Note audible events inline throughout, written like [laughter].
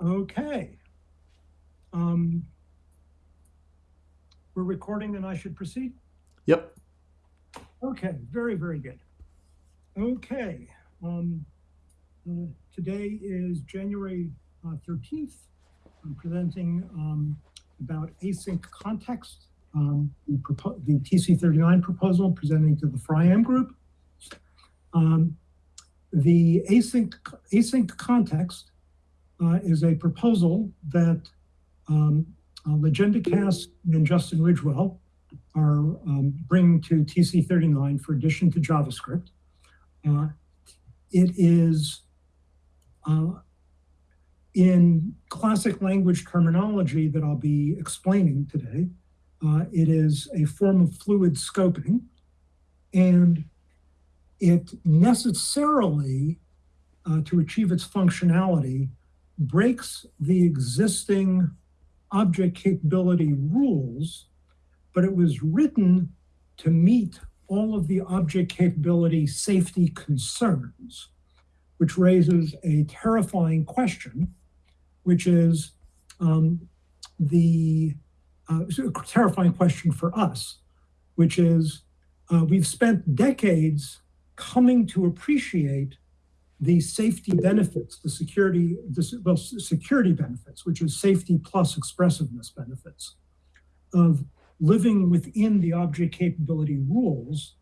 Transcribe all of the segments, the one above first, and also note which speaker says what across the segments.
Speaker 1: Okay. Um, we're recording and I should proceed?
Speaker 2: Yep.
Speaker 1: Okay, very, very good. Okay. Um, uh, today is January uh, 13th. I'm presenting um, about async context, um, the, the TC39 proposal presenting to the FRIAM group. Um, the async, async context uh, is a proposal that um, uh, and Justin Ridgewell are um, bringing to TC39 for addition to JavaScript. Uh, it is uh, in classic language terminology that I'll be explaining today. Uh, it is a form of fluid scoping, and it necessarily, uh, to achieve its functionality, breaks the existing object capability rules, but it was written to meet all of the object capability safety concerns, which raises a terrifying question, which is um, the uh, terrifying question for us, which is uh, we've spent decades coming to appreciate the safety benefits, the security, the, well, security benefits, which is safety plus expressiveness benefits of living within the object capability rules.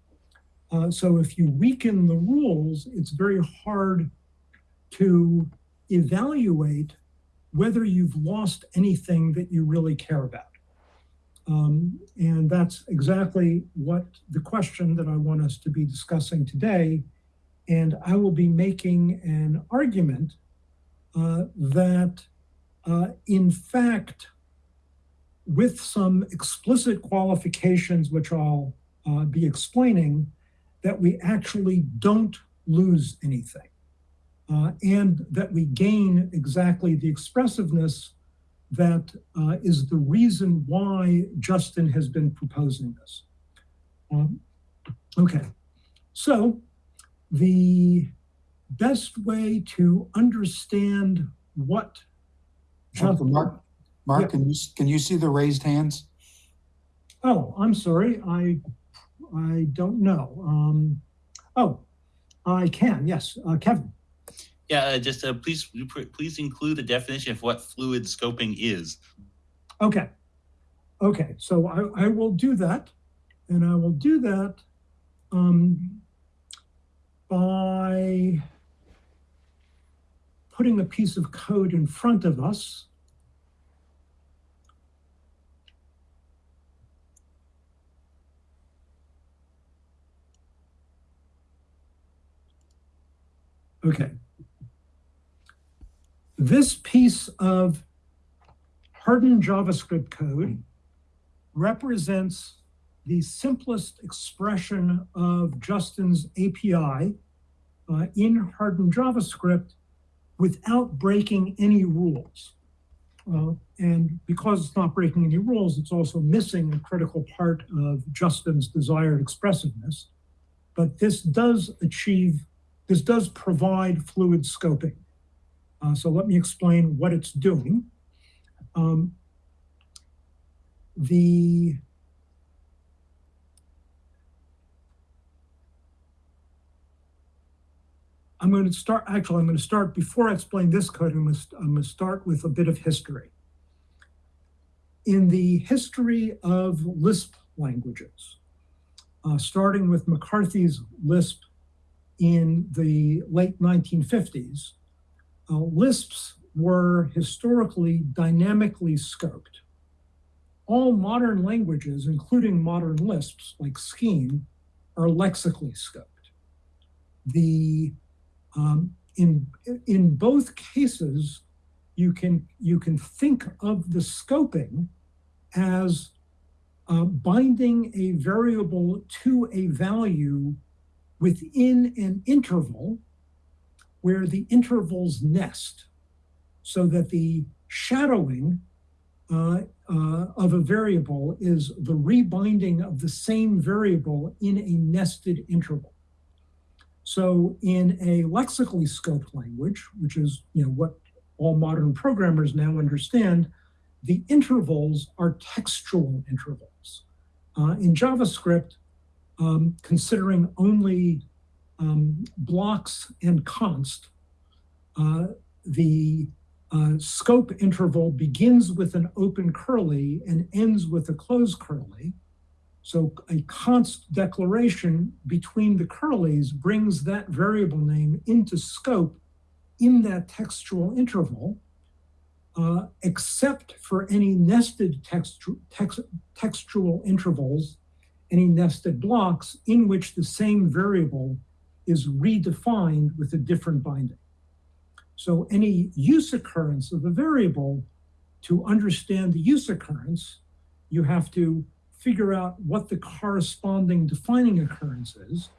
Speaker 1: Uh, so if you weaken the rules, it's very hard to evaluate whether you've lost anything that you really care about. Um, and that's exactly what the question that I want us to be discussing today. And I will be making an argument uh, that, uh, in fact, with some explicit qualifications, which I'll uh, be explaining, that we actually don't lose anything. Uh, and that we gain exactly the expressiveness that uh, is the reason why Justin has been proposing this. Um, okay, so the best way to understand what
Speaker 3: Justin, Mark, Mark,
Speaker 1: Yeah.
Speaker 3: can you, can you see the raised hands?
Speaker 1: Oh, I'm sorry, I I don't know. Um, oh, I can. Yes, uh, Kevin.
Speaker 4: Yeah, uh, just uh, please please include the definition of what fluid scoping is.
Speaker 1: Okay. Okay, so I, I will do that. And I will do that um, by putting a piece of code in front of us. Okay. This piece of hardened JavaScript code represents the simplest expression of Justin's API uh, in hardened JavaScript without breaking any rules. Uh, and because it's not breaking any rules, it's also missing a critical part of Justin's desired expressiveness. But this does achieve, this does provide fluid scoping. Uh, so let me explain what it's doing. Um, the I'm going to start, actually, I'm going to start, before I explain this code, I'm going to, I'm going to start with a bit of history. In the history of Lisp languages, uh, starting with McCarthy's Lisp in the late 1950s, uh, Lisps were historically dynamically scoped. All modern languages, including modern Lisps like Scheme, are lexically scoped. The um, in in both cases, you can you can think of the scoping as uh, binding a variable to a value within an interval where the intervals nest so that the shadowing uh, uh, of a variable is the rebinding of the same variable in a nested interval. So in a lexically scoped language, which is you know what all modern programmers now understand, the intervals are textual intervals. Uh, in JavaScript, um, considering only um, blocks and const, uh, the uh, scope interval begins with an open curly and ends with a closed curly. So a const declaration between the curlies brings that variable name into scope in that textual interval, uh, except for any nested textu text textual intervals, any nested blocks in which the same variable is redefined with a different binding. So any use occurrence of a variable, to understand the use occurrence, you have to figure out what the corresponding defining occurrence is.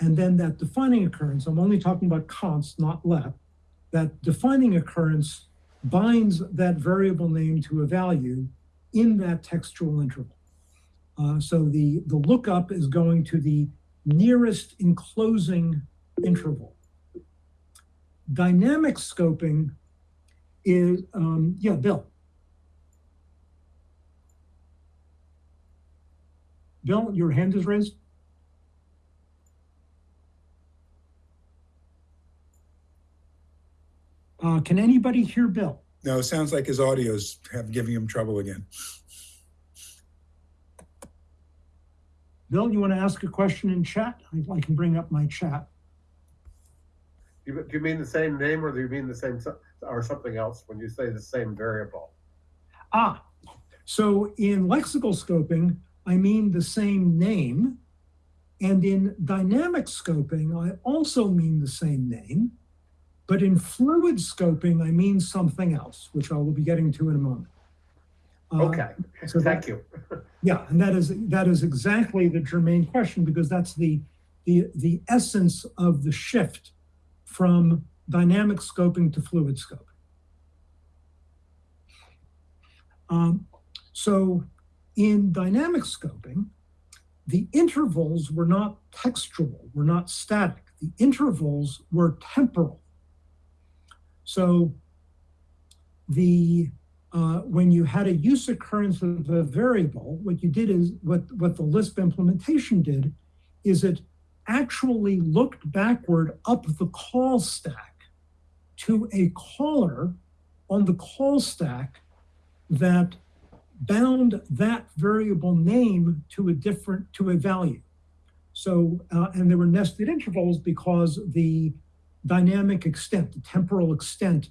Speaker 1: And then that defining occurrence, I'm only talking about const, not let, that defining occurrence binds that variable name to a value in that textual interval. Uh, so the, the lookup is going to the nearest enclosing interval. Dynamic scoping is, um, yeah, Bill. Bill, your hand is raised. Uh, can anybody hear Bill?
Speaker 3: No, it sounds like his audio's have giving him trouble again.
Speaker 1: Bill, you want to ask a question in chat? I, I can bring up my chat.
Speaker 2: You, do you mean the same name or do you mean the same, or something else when you say the same variable?
Speaker 1: Ah, so in lexical scoping, I mean the same name. And in dynamic scoping, I also mean the same name. But in fluid scoping, I mean something else, which I will be getting to in a moment. Uh,
Speaker 2: Okay,
Speaker 1: so that-
Speaker 2: thank you. [laughs]
Speaker 1: Yeah, and that is that is exactly the germane question because that's the the the essence of the shift from dynamic scoping to fluid scoping. Um, so in dynamic scoping, the intervals were not textual, were not static. The intervals were temporal. So the uh, when you had a use occurrence of a variable, what you did is what, what the Lisp implementation did is it actually looked backward up the call stack to a caller on the call stack that bound that variable name to a different to a value. So uh, and there were nested intervals because the dynamic extent, the temporal extent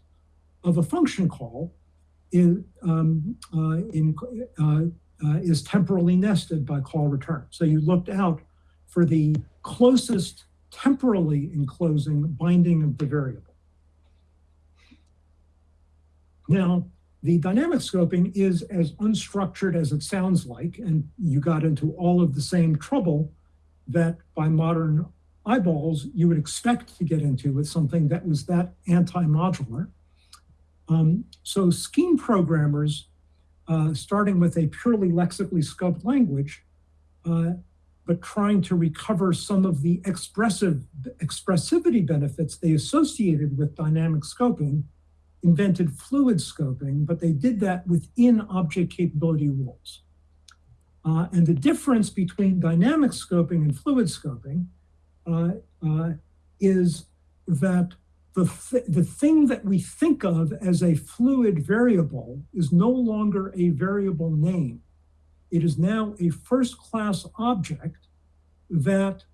Speaker 1: of a function call is, um, uh, in, uh, uh, is temporally nested by call return. So you looked out for the closest temporally enclosing binding of the variable. Now, the dynamic scoping is as unstructured as it sounds like, and you got into all of the same trouble that by modern eyeballs you would expect to get into with something that was that anti-modular. Um, so Scheme programmers, uh, starting with a purely lexically scoped language, uh, but trying to recover some of the expressive expressivity benefits they associated with dynamic scoping, invented fluid scoping, but they did that within object capability rules. Uh, and the difference between dynamic scoping and fluid scoping uh, uh, is that the, th- the thing that we think of as a fluid variable is no longer a variable name. It is now a first class object that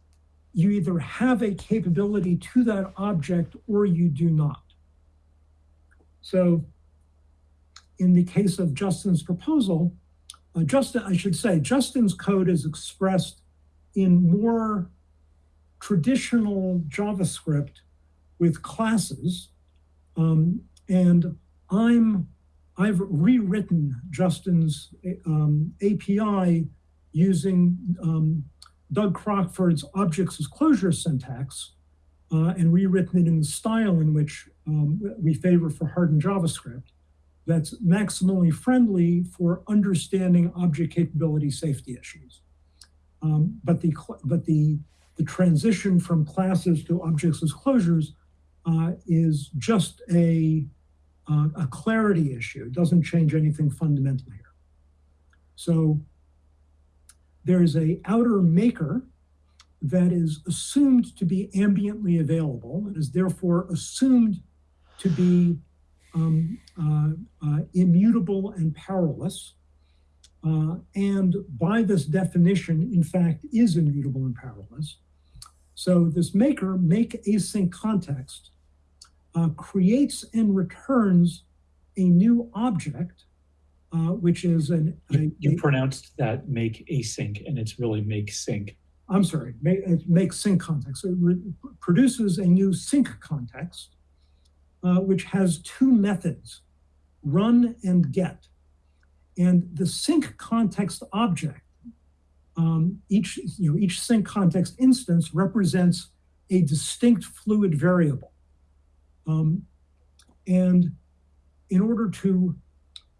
Speaker 1: you either have a capability to that object or you do not. So, in the case of Justin's proposal, uh, Justin, I should say, Justin's code is expressed in more traditional JavaScript with classes, um, and I'm I've rewritten Justin's um, API using um, Doug Crockford's objects as closure syntax, uh, and rewritten it in the style in which um, we favor for hardened JavaScript. That's maximally friendly for understanding object capability safety issues. Um, but the but the the transition from classes to objects as closures uh, is just a, uh, a clarity issue. It doesn't change anything fundamental here. So there is a outer maker that is assumed to be ambiently available and is therefore assumed to be um, uh, uh, immutable and powerless. Uh, and by this definition, in fact, is immutable and powerless. So this maker, make async context, uh, creates and returns a new object, uh, which is an, a,
Speaker 5: You, you pronounced that make async and it's really make sync.
Speaker 1: I'm sorry, make, it makes sync context. It produces a new sync context, uh, which has two methods, run and get. And the sync context object, um, each, you know, each sync context instance represents a distinct fluid variable. Um, and in order to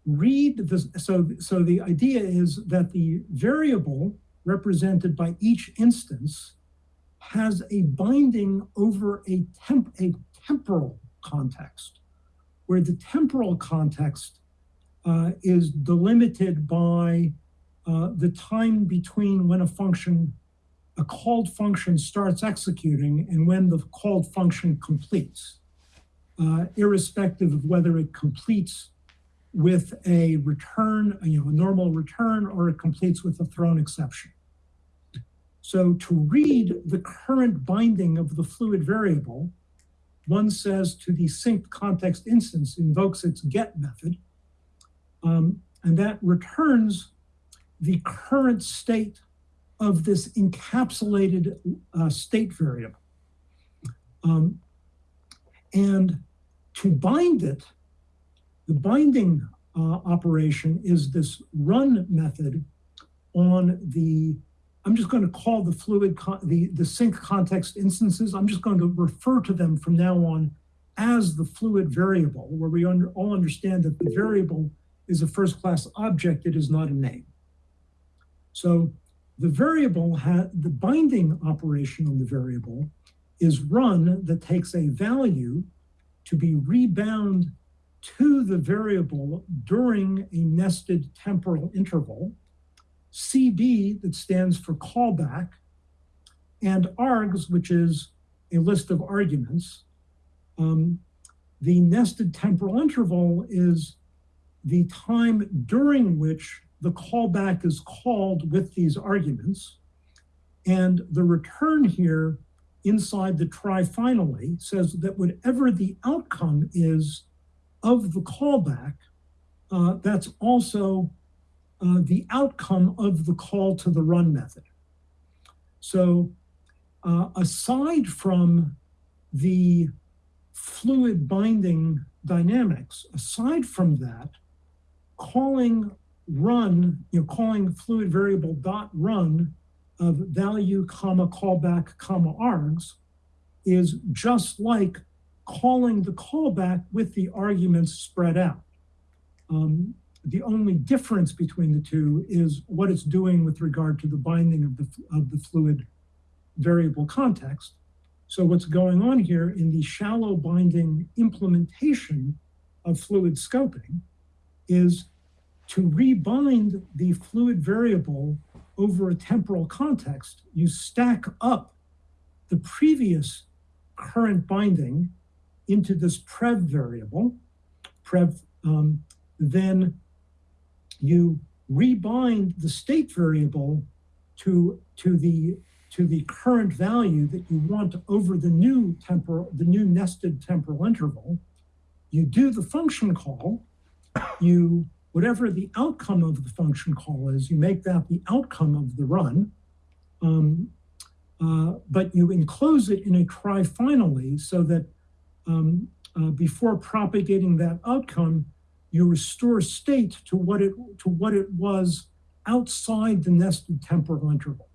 Speaker 1: read this, so, so the idea is that the variable represented by each instance has a binding over a, temp, a temporal context, where the temporal context uh, is delimited by uh, the time between when a function, a called function starts executing and when the called function completes, uh, irrespective of whether it completes with a return, you know, a normal return, or it completes with a thrown exception. So to read the current binding of the fluid variable, one says to the sync context instance invokes its get method, um, and that returns the current state of this encapsulated uh, state variable. Um, and to bind it, the binding uh, operation is this run method on the I'm just going to call the fluid, the, the sync context instances, I'm just going to refer to them from now on as the fluid variable, where we under, all understand that the variable is a first class object, it is not a name. So the variable, the binding operation on the variable is run that takes a value to be rebound to the variable during a nested temporal interval. CB, that stands for callback, and args, which is a list of arguments. Um, the nested temporal interval is the time during which the callback is called with these arguments. And the return here inside the try finally says that whatever the outcome is of the callback, uh, that's also uh, the outcome of the call to the run method. So, uh, aside from the fluid binding dynamics, aside from that, calling run, you know, calling fluid variable dot run of value comma callback comma args is just like calling the callback with the arguments spread out. Um, the only difference between the two is what it's doing with regard to the binding of the, of the fluid variable context. So what's going on here in the shallow binding implementation of fluid scoping is to rebind the fluid variable over a temporal context, you stack up the previous current binding into this prev variable. Prev, um, then you rebind the state variable to, to the to the current value that you want over the new temporal, the new nested temporal interval. You do the function call, you whatever the outcome of the function call is, you make that the outcome of the run. Um, uh, but you enclose it in a try finally so that um, uh, before propagating that outcome, you restore state to what it to what it was outside the nested temporal interval.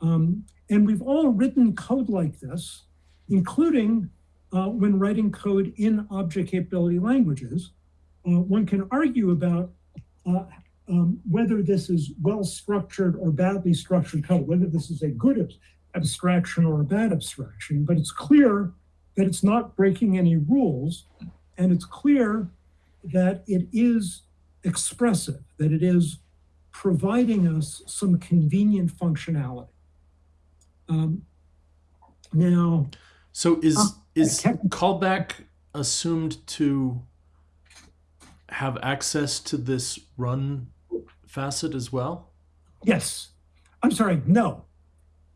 Speaker 1: Um, and we've all written code like this, including uh, when writing code in object capability languages. Uh, one can argue about uh, um, whether this is well structured or badly structured code, whether this is a good abstraction or a bad abstraction, but it's clear that it's not breaking any rules, and it's clear that it is expressive, that it is providing us some convenient functionality. Um, now,
Speaker 6: So is
Speaker 1: Uh,
Speaker 6: is callback assumed to have access to this run facet as well?
Speaker 1: yes, I'm sorry, no,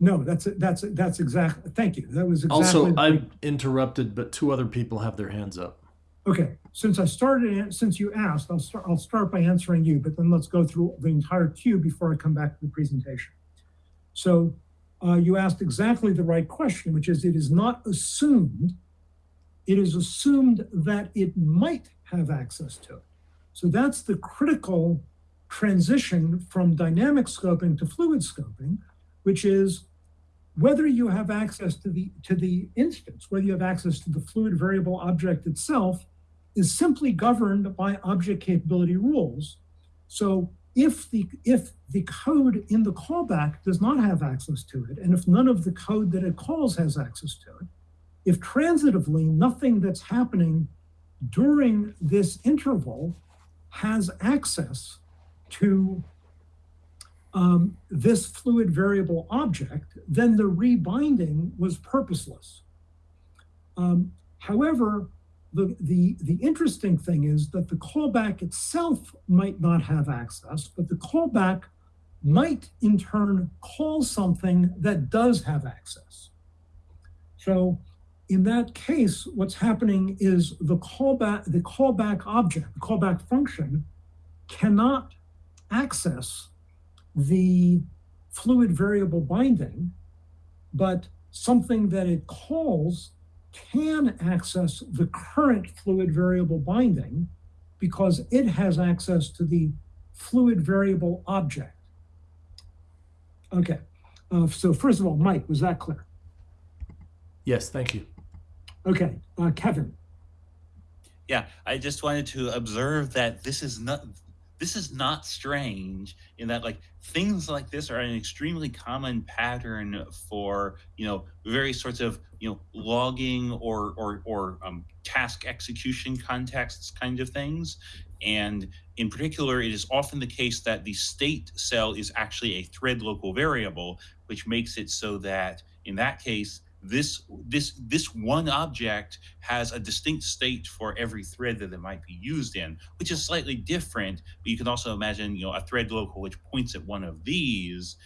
Speaker 1: no, that's that's that's exactly. Thank you. That was exactly.
Speaker 6: Also, I'm interrupted, but two other people have their hands up.
Speaker 1: Okay, since I started, since you asked, I'll start, I'll start by answering you, but then let's go through the entire queue before I come back to the presentation. So uh, you asked exactly the right question, which is it is not assumed, it is assumed that it might have access to it. So that's the critical transition from dynamic scoping to fluid scoping, which is whether you have access to the to the instance, whether you have access to the fluid variable object itself, is simply governed by object capability rules. So if the if the code in the callback does not have access to it, and if none of the code that it calls has access to it, if transitively nothing that's happening during this interval has access to um, this fluid variable object, then the rebinding was purposeless. Um, however, the, the, the interesting thing is that the callback itself might not have access, but the callback might in turn call something that does have access. So in that case, what's happening is the callback, the callback object, the callback function cannot access the fluid variable binding, but something that it calls can access the current fluid variable binding because it has access to the fluid variable object. Okay, uh, so first of all, Mike, was that clear?
Speaker 6: Yes, thank you.
Speaker 1: Okay, uh, Kevin,
Speaker 4: Yeah, I just wanted to observe that this is not this is not strange in that like things like this are an extremely common pattern for you know various sorts of you know logging or or or um, task execution contexts kind of things. And in particular it is often the case that the state cell is actually a thread local variable which makes it so that in that case this this this one object has a distinct state for every thread that it might be used in which is slightly different but you can also imagine you know a thread local which points at one of these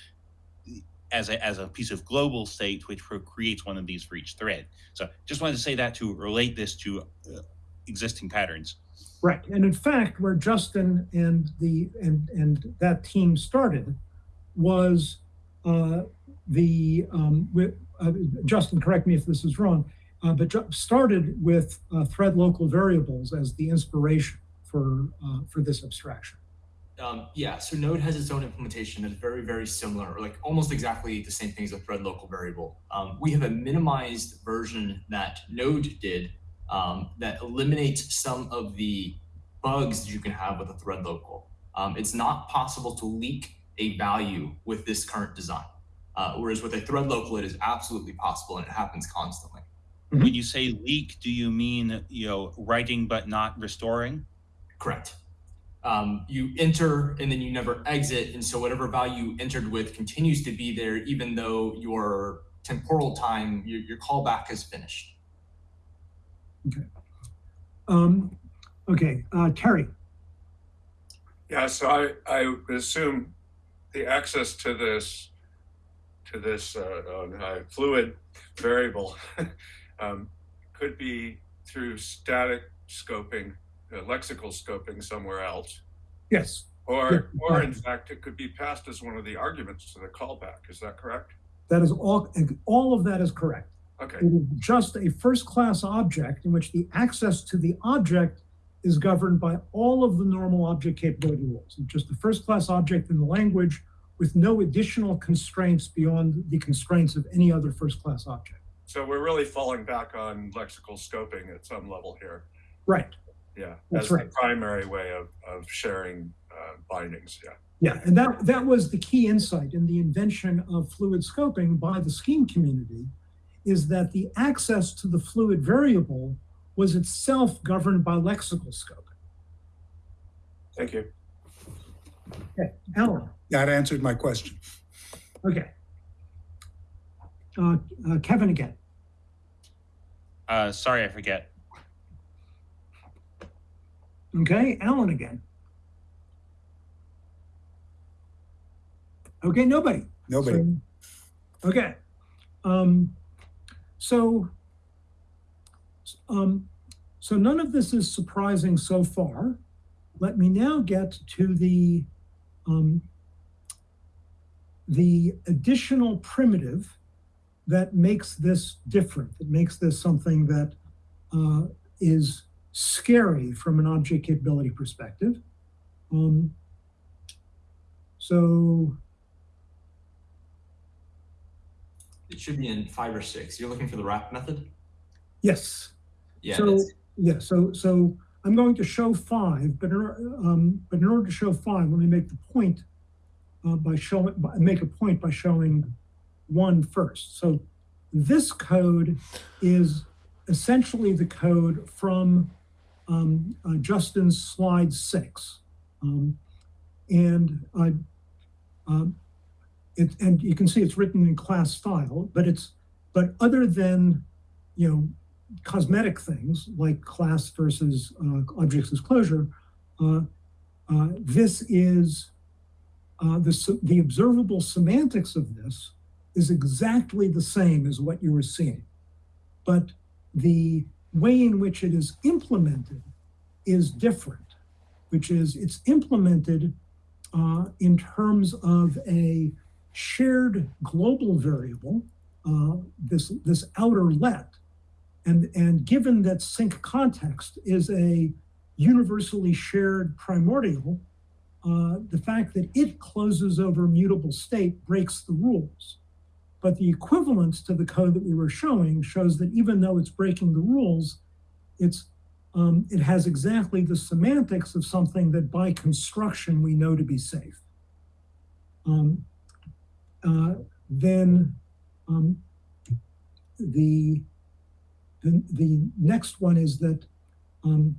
Speaker 4: as a, as a piece of global state which creates one of these for each thread. So just wanted to say that to relate this to uh, existing patterns.
Speaker 1: Right, and in fact, where Justin and the and and that team started was uh, the um, with, uh, Justin, correct me if this is wrong, uh, but started with uh, thread local variables as the inspiration for uh, for this abstraction.
Speaker 7: Um, yeah, so Node has its own implementation that's very, very similar, or like almost exactly the same thing as a thread local variable. Um, we have a minimized version that Node did um, that eliminates some of the bugs that you can have with a thread local. Um, it's not possible to leak a value with this current design. Uh, whereas with a thread local, it is absolutely possible and it happens constantly.
Speaker 4: when you say leak do you mean you know writing but not restoring
Speaker 7: Correct. Um, you enter and then you never exit, and so whatever value you entered with continues to be there, even though your temporal time, your, your callback is finished.
Speaker 1: Um, okay, uh, Terry.
Speaker 8: Yeah, so I, I assume the access to this, to this uh, uh, fluid variable [laughs] um, could be through static scoping, uh, lexical scoping somewhere else.
Speaker 1: Yes,
Speaker 8: Or, or in fact, it could be passed as one of the arguments to the callback. Is that correct?
Speaker 1: that is all. All of that is correct.
Speaker 8: Okay,
Speaker 1: It is just a first-class object in which the access to the object is governed by all of the normal object capability rules. It's just the first-class object in the language with no additional constraints beyond the constraints of any other first-class object.
Speaker 8: so we're really falling back on lexical scoping at some level here.
Speaker 1: Right.
Speaker 8: Yeah,
Speaker 1: That's
Speaker 8: as
Speaker 1: right.
Speaker 8: the primary way of, of sharing uh, bindings. Yeah.
Speaker 1: Yeah, and that that was the key insight in the invention of fluid scoping by the Scheme community, is that the access to the fluid variable was itself governed by lexical scope.
Speaker 8: Thank you.
Speaker 1: Okay, Alan,
Speaker 3: That answered my question.
Speaker 1: okay. Uh, uh, Kevin again.
Speaker 4: Uh, sorry, I forget.
Speaker 1: Okay, Alan again. Okay, nobody.
Speaker 3: Nobody.
Speaker 1: So- Okay. Um, so, um, so none of this is surprising so far. Let me now get to the, um, the additional primitive that makes this different, that makes this something that uh, is scary from an object capability perspective. Um, so
Speaker 7: It should be in five or six. You're looking for the wrap method?
Speaker 1: yes,
Speaker 7: Yeah.
Speaker 1: So, yeah, so, so I'm going to show five, but in, um, but in order to show five, let me make the point uh, by showing, by- make a point by showing one first. So this code is essentially the code from um, uh, Justin's slide six. Um, and I, um, it, and you can see it's written in class style, but it's, but other than, you know, cosmetic things like class versus uh, objects as closure, uh, uh, this is uh, the, the observable semantics of this is exactly the same as what you were seeing. But the way in which it is implemented is different, which is it's implemented uh, in terms of a shared global variable, uh, this, this outer let, and, and given that sync context is a universally shared primordial, uh, the fact that it closes over mutable state breaks the rules. But the equivalence to the code that we were showing shows that even though it's breaking the rules, it's um, it has exactly the semantics of something that by construction we know to be safe. Um, uh, then um, the the, the next one is that um,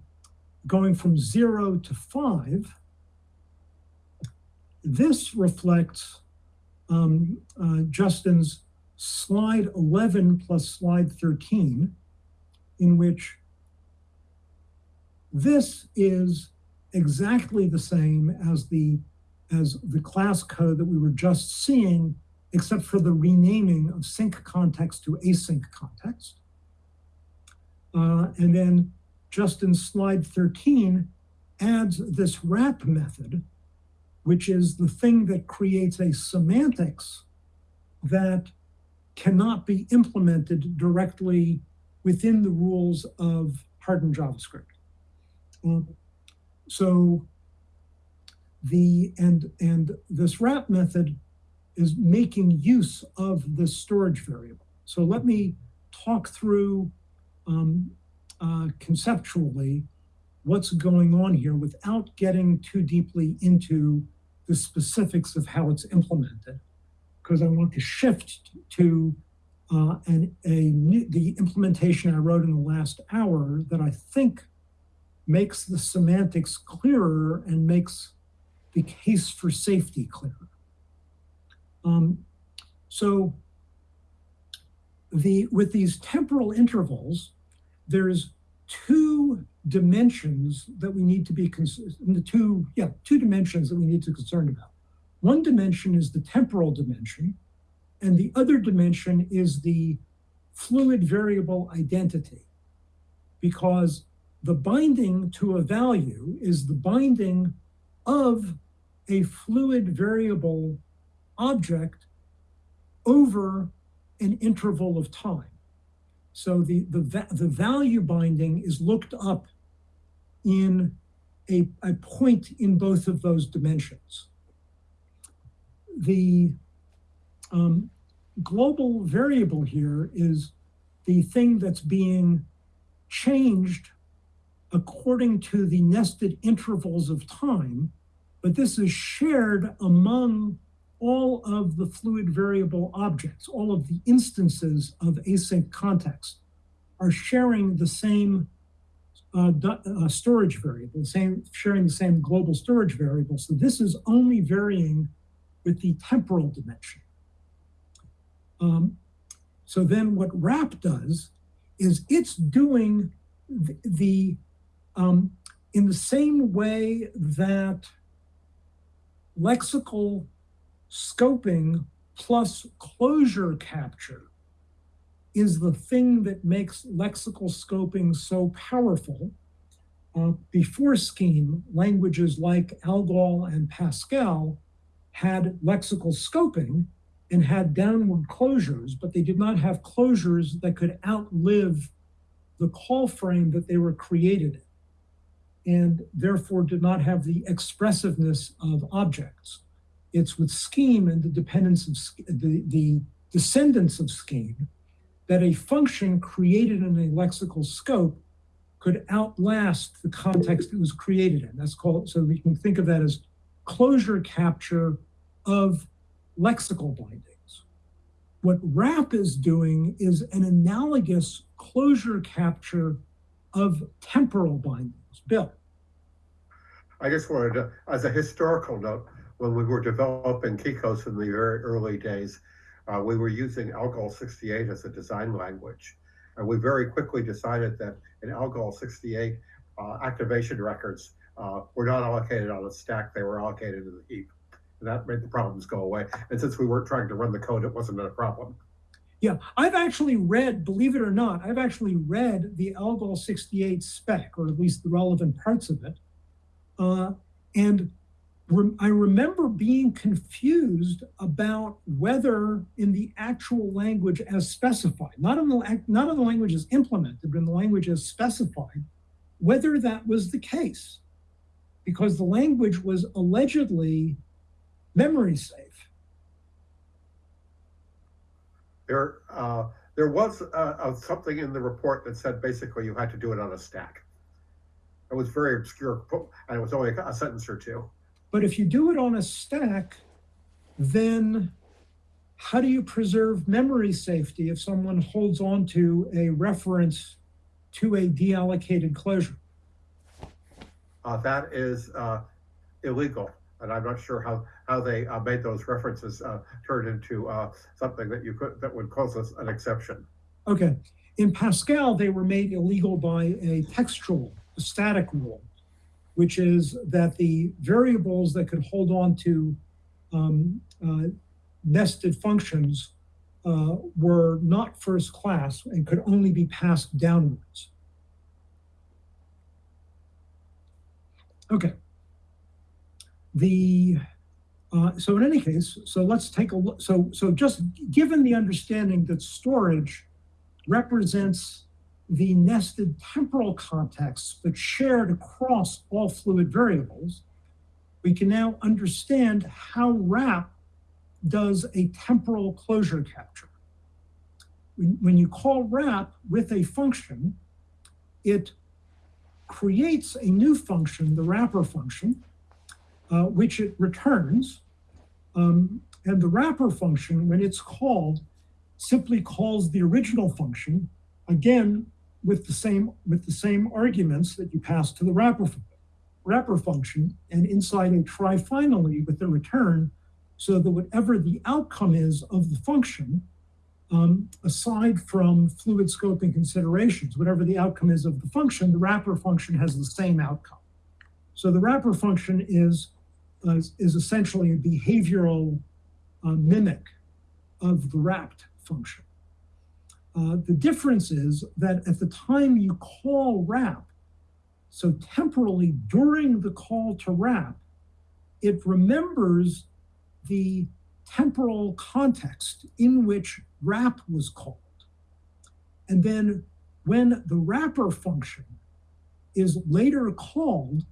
Speaker 1: going from zero to five, this reflects um, uh, Justin's slide 11 plus slide 13, in which this is exactly the same as the as the class code that we were just seeing, except for the renaming of sync context to async context. Uh, and then Justin slide 13 adds this wrap method, which is the thing that creates a semantics that cannot be implemented directly within the rules of hardened JavaScript. Um, so the and and this wrap method is making use of the storage variable. So let me talk through um, uh, conceptually what's going on here without getting too deeply into the specifics of how it's implemented, because I want to shift to uh, an, a new, the implementation I wrote in the last hour that I think makes the semantics clearer and makes the case for safety clearer. Um, so the with these temporal intervals, there's two dimensions that we need to be concerned. The two, yeah, two dimensions that we need to be concerned about. One dimension is the temporal dimension, and the other dimension is the fluid variable identity, because the binding to a value is the binding of a fluid variable object over an interval of time. So the, the, the value binding is looked up in a, a point in both of those dimensions. The um, global variable here is the thing that's being changed according to the nested intervals of time, but this is shared among all of the fluid variable objects, all of the instances of async context are sharing the same uh, uh, storage variable, same sharing the same global storage variable. So this is only varying with the temporal dimension. Um, so then what wrap does is it's doing the, the um, in the same way that lexical scoping plus closure capture is the thing that makes lexical scoping so powerful. Uh, before Scheme, languages like Algol and Pascal had lexical scoping and had downward closures, but they did not have closures that could outlive the call frame that they were created in, and therefore did not have the expressiveness of objects. It's with Scheme and the dependence of the, the descendants of Scheme that a function created in a lexical scope could outlast the context it was created in. That's called, so we can think of that as closure capture of lexical bindings. What wrap is doing is an analogous closure capture of temporal bindings. Bill,
Speaker 2: I just wanted to, as a historical note, when we were developing KeyKOS in the very early days, uh, we were using Algol 68 as a design language. And we very quickly decided that in Algol 68, uh, activation records uh, were not allocated on a stack, they were allocated in the heap. And that made the problems go away. And since we weren't trying to run the code, it wasn't a problem.
Speaker 1: Yeah, I've actually read, believe it or not, I've actually read the Algol 68 spec, or at least the relevant parts of it. Uh, and rem- I remember being confused about whether in the actual language as specified, not in the, not in the language as implemented, but in the language as specified, whether that was the case. Because the language was allegedly memory safe.
Speaker 2: There, uh, there was uh, something in the report that said basically you had to do it on a stack. It was very obscure, and it was only a sentence or two.
Speaker 1: But if you do it on a stack, then how do you preserve memory safety if someone holds on to a reference to a deallocated closure?
Speaker 2: Uh, that is uh, illegal, and I'm not sure how how they uh, made those references uh, turn into uh, something that you could that would cause us an exception.
Speaker 1: Okay. In Pascal, they were made illegal by a textual, a static rule, which is that the variables that could hold on to um, uh, nested functions uh, were not first class and could only be passed downwards. Okay. The uh, so in any case, so let's take a look. So so just given the understanding that storage represents the nested temporal contexts but shared across all fluid variables, we can now understand how wrap does a temporal closure capture. When, you call wrap with a function, it creates a new function, the wrapper function, uh, which it returns. Um, and the wrapper function, when it's called, simply calls the original function, again, with the same with the same arguments that you pass to the wrapper, wrapper function, and inside a try finally with the return, so that whatever the outcome is of the function, um, aside from fluid scoping considerations, whatever the outcome is of the function, the wrapper function has the same outcome. So the wrapper function is uh, is essentially a behavioral uh, mimic of the wrapped function. Uh, the difference is that at the time you call wrap, so temporally during the call to wrap, it remembers the temporal context in which wrap was called. And then when the wrapper function is later called,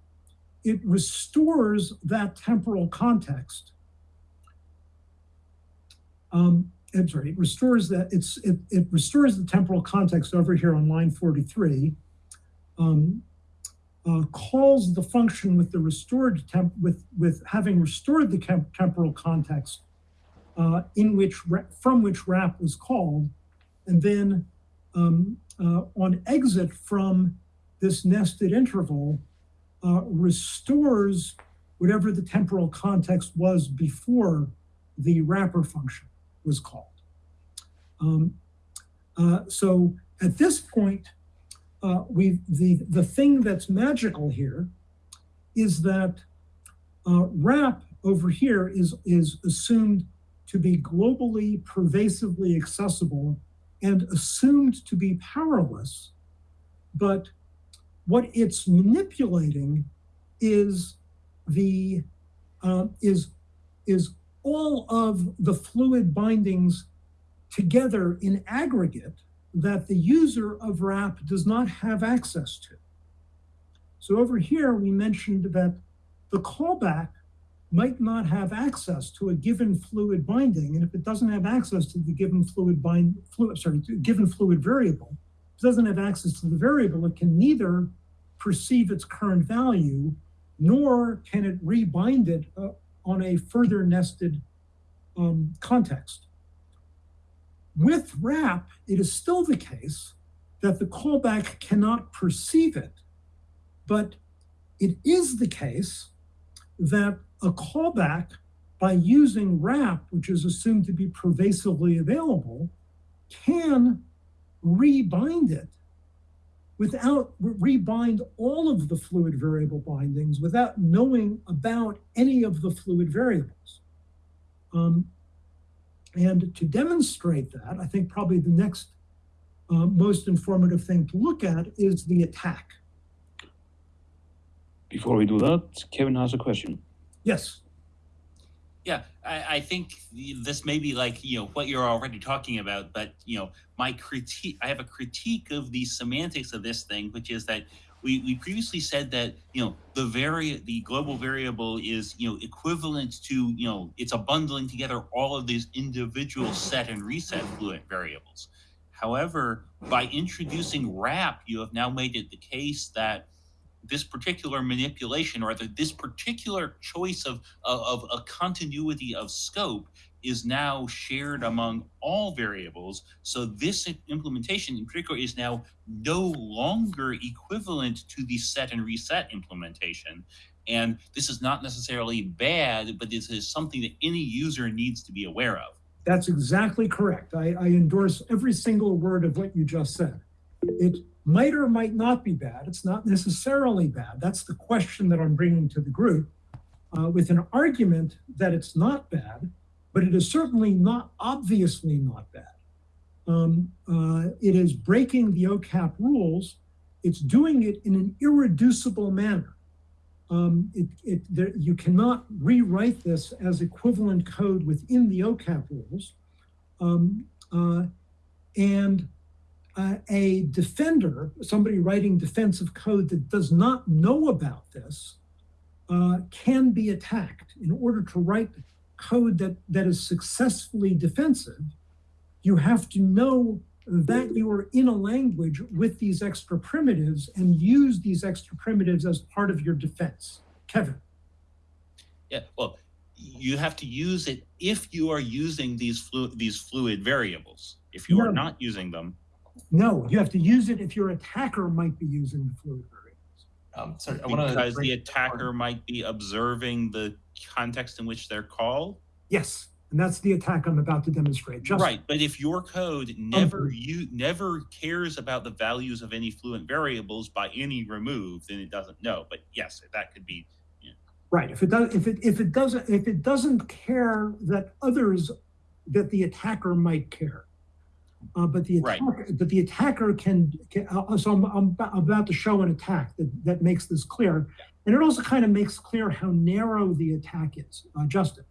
Speaker 1: it restores that temporal context. Um, I'm sorry, it restores that it's it, it restores the temporal context over here on line 43. Um, uh, calls the function with the restored temp with with having restored the temp- temporal context uh, in which from which wrap was called, and then um, uh, on exit from this nested interval uh, restores whatever the temporal context was before the wrapper function was called. Um, uh, so at this point, uh, we the the thing that's magical here is that uh, wrap over here is is assumed to be globally pervasively accessible and assumed to be powerless, but what it's manipulating is the uh, is is all of the fluid bindings together in aggregate that the user of wrap does not have access to. So over here, we mentioned that the callback might not have access to a given fluid binding, and if it doesn't have access to the given fluid bind, fluid, sorry, given fluid variable, it doesn't have access to the variable, it can neither perceive its current value, nor can it rebind it uh, on a further nested um, context. With wrap, it is still the case that the callback cannot perceive it, but it is the case that a callback by using wrap, which is assumed to be pervasively available, can rebind it without rebind all of the fluid variable bindings without knowing about any of the fluid variables. Um, and to demonstrate that, I think probably the next uh, most informative thing to look at is the attack.
Speaker 9: Before we do that, Kevin has a question.
Speaker 1: Yes.
Speaker 4: Yeah, I, I think this may be like you know what you're already talking about, but you know my critique. I have a critique of the semantics of this thing, which is that we, we previously said that you know the vari the global variable is you know equivalent to you know it's a bundling together all of these individual set and reset fluent variables. However, by introducing wrap, you have now made it the case that this particular manipulation, or this particular choice of, of, of a continuity of scope is now shared among all variables. So this implementation in particular is now no longer equivalent to the set and reset implementation. And this is not necessarily bad, but this is something that any user needs to be aware of.
Speaker 1: That's exactly correct. I, I endorse every single word of what you just said. It might or might not be bad. It's not necessarily bad. That's the question that I'm bringing to the group uh, with an argument that it's not bad, but it is certainly not obviously not bad. Um, uh, it is breaking the OCAP rules. It's doing it in an irreducible manner. Um, it, it, there, you cannot rewrite this as equivalent code within the OCAP rules. Um, uh, and uh, a defender, somebody writing defensive code that does not know about this, uh, can be attacked. In order to write code that, that is successfully defensive, you have to know that you are in a language with these extra primitives and use these extra primitives as part of your defense. Kevin.
Speaker 4: Yeah, well, you have to use it if you are using these flu- these fluid variables. If you are not using them,
Speaker 1: No, you have to use it if your attacker might be using the fluid variables.
Speaker 7: Um, sorry, I want to
Speaker 4: because the attacker might be observing the context in which they're called.
Speaker 1: Yes, and that's the attack I'm about to demonstrate. Just
Speaker 4: Right, but if your code never you never cares about the values of any fluent variables by any remove, then it doesn't know. But yes, that could be
Speaker 1: Right. If it does, if it if it doesn't if it doesn't care that others that the attacker might care, uh, but the
Speaker 4: Right.
Speaker 1: attacker, but the attacker can. can uh, so I'm, I'm about- to show an attack that that makes this clear, and it also kind of makes clear how narrow the attack is. Uh, Justin.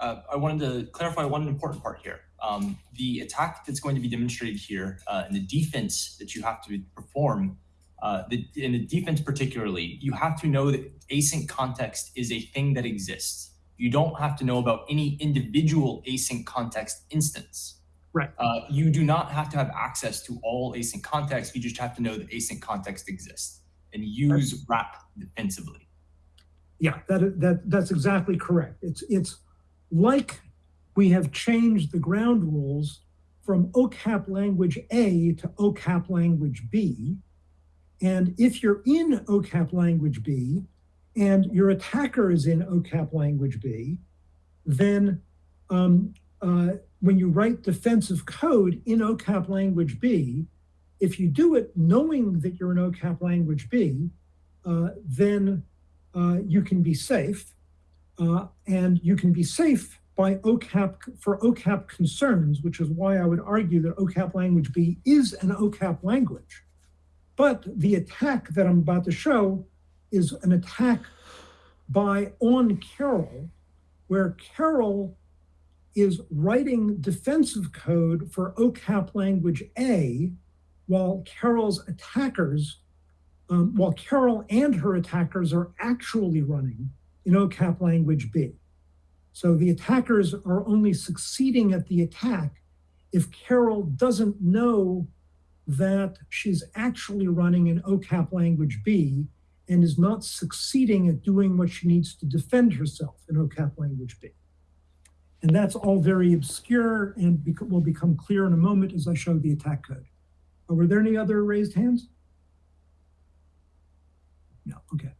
Speaker 7: uh, I wanted to clarify one important part here. Um, the attack that's going to be demonstrated here uh, and the defense that you have to perform, uh, the, in the defense particularly, you have to know that async context is a thing that exists. You don't have to know about any individual async context instance.
Speaker 1: Right.
Speaker 7: Uh, you do not have to have access to all async context. You just have to know that async context exists and use wrap defensively.
Speaker 1: Yeah, that that that's exactly correct. It's it's like we have changed the ground rules from OCAP language A to OCAP language B. And if you're in OCAP language B and your attacker is in OCAP language B, then um, uh, when you write defensive code in OCAP language B, if you do it knowing that you're in OCAP language B, uh, then uh, you can be safe. Uh, and you can be safe by OCAP for OCAP concerns, which is why I would argue that OCAP language B is an OCAP language. But the attack that I'm about to show is an attack by on Carol, where Carol is writing defensive code for OCAP language A, while Carol's attackers, um, while Carol and her attackers are actually running in OCAP language B. So the attackers are only succeeding at the attack if Carol doesn't know that she's actually running in OCAP language B and is not succeeding at doing what she needs to defend herself in OCAP language B. And that's all very obscure and bec- will become clear in a moment as I show the attack code. Uh, were there any other raised hands? No, okay.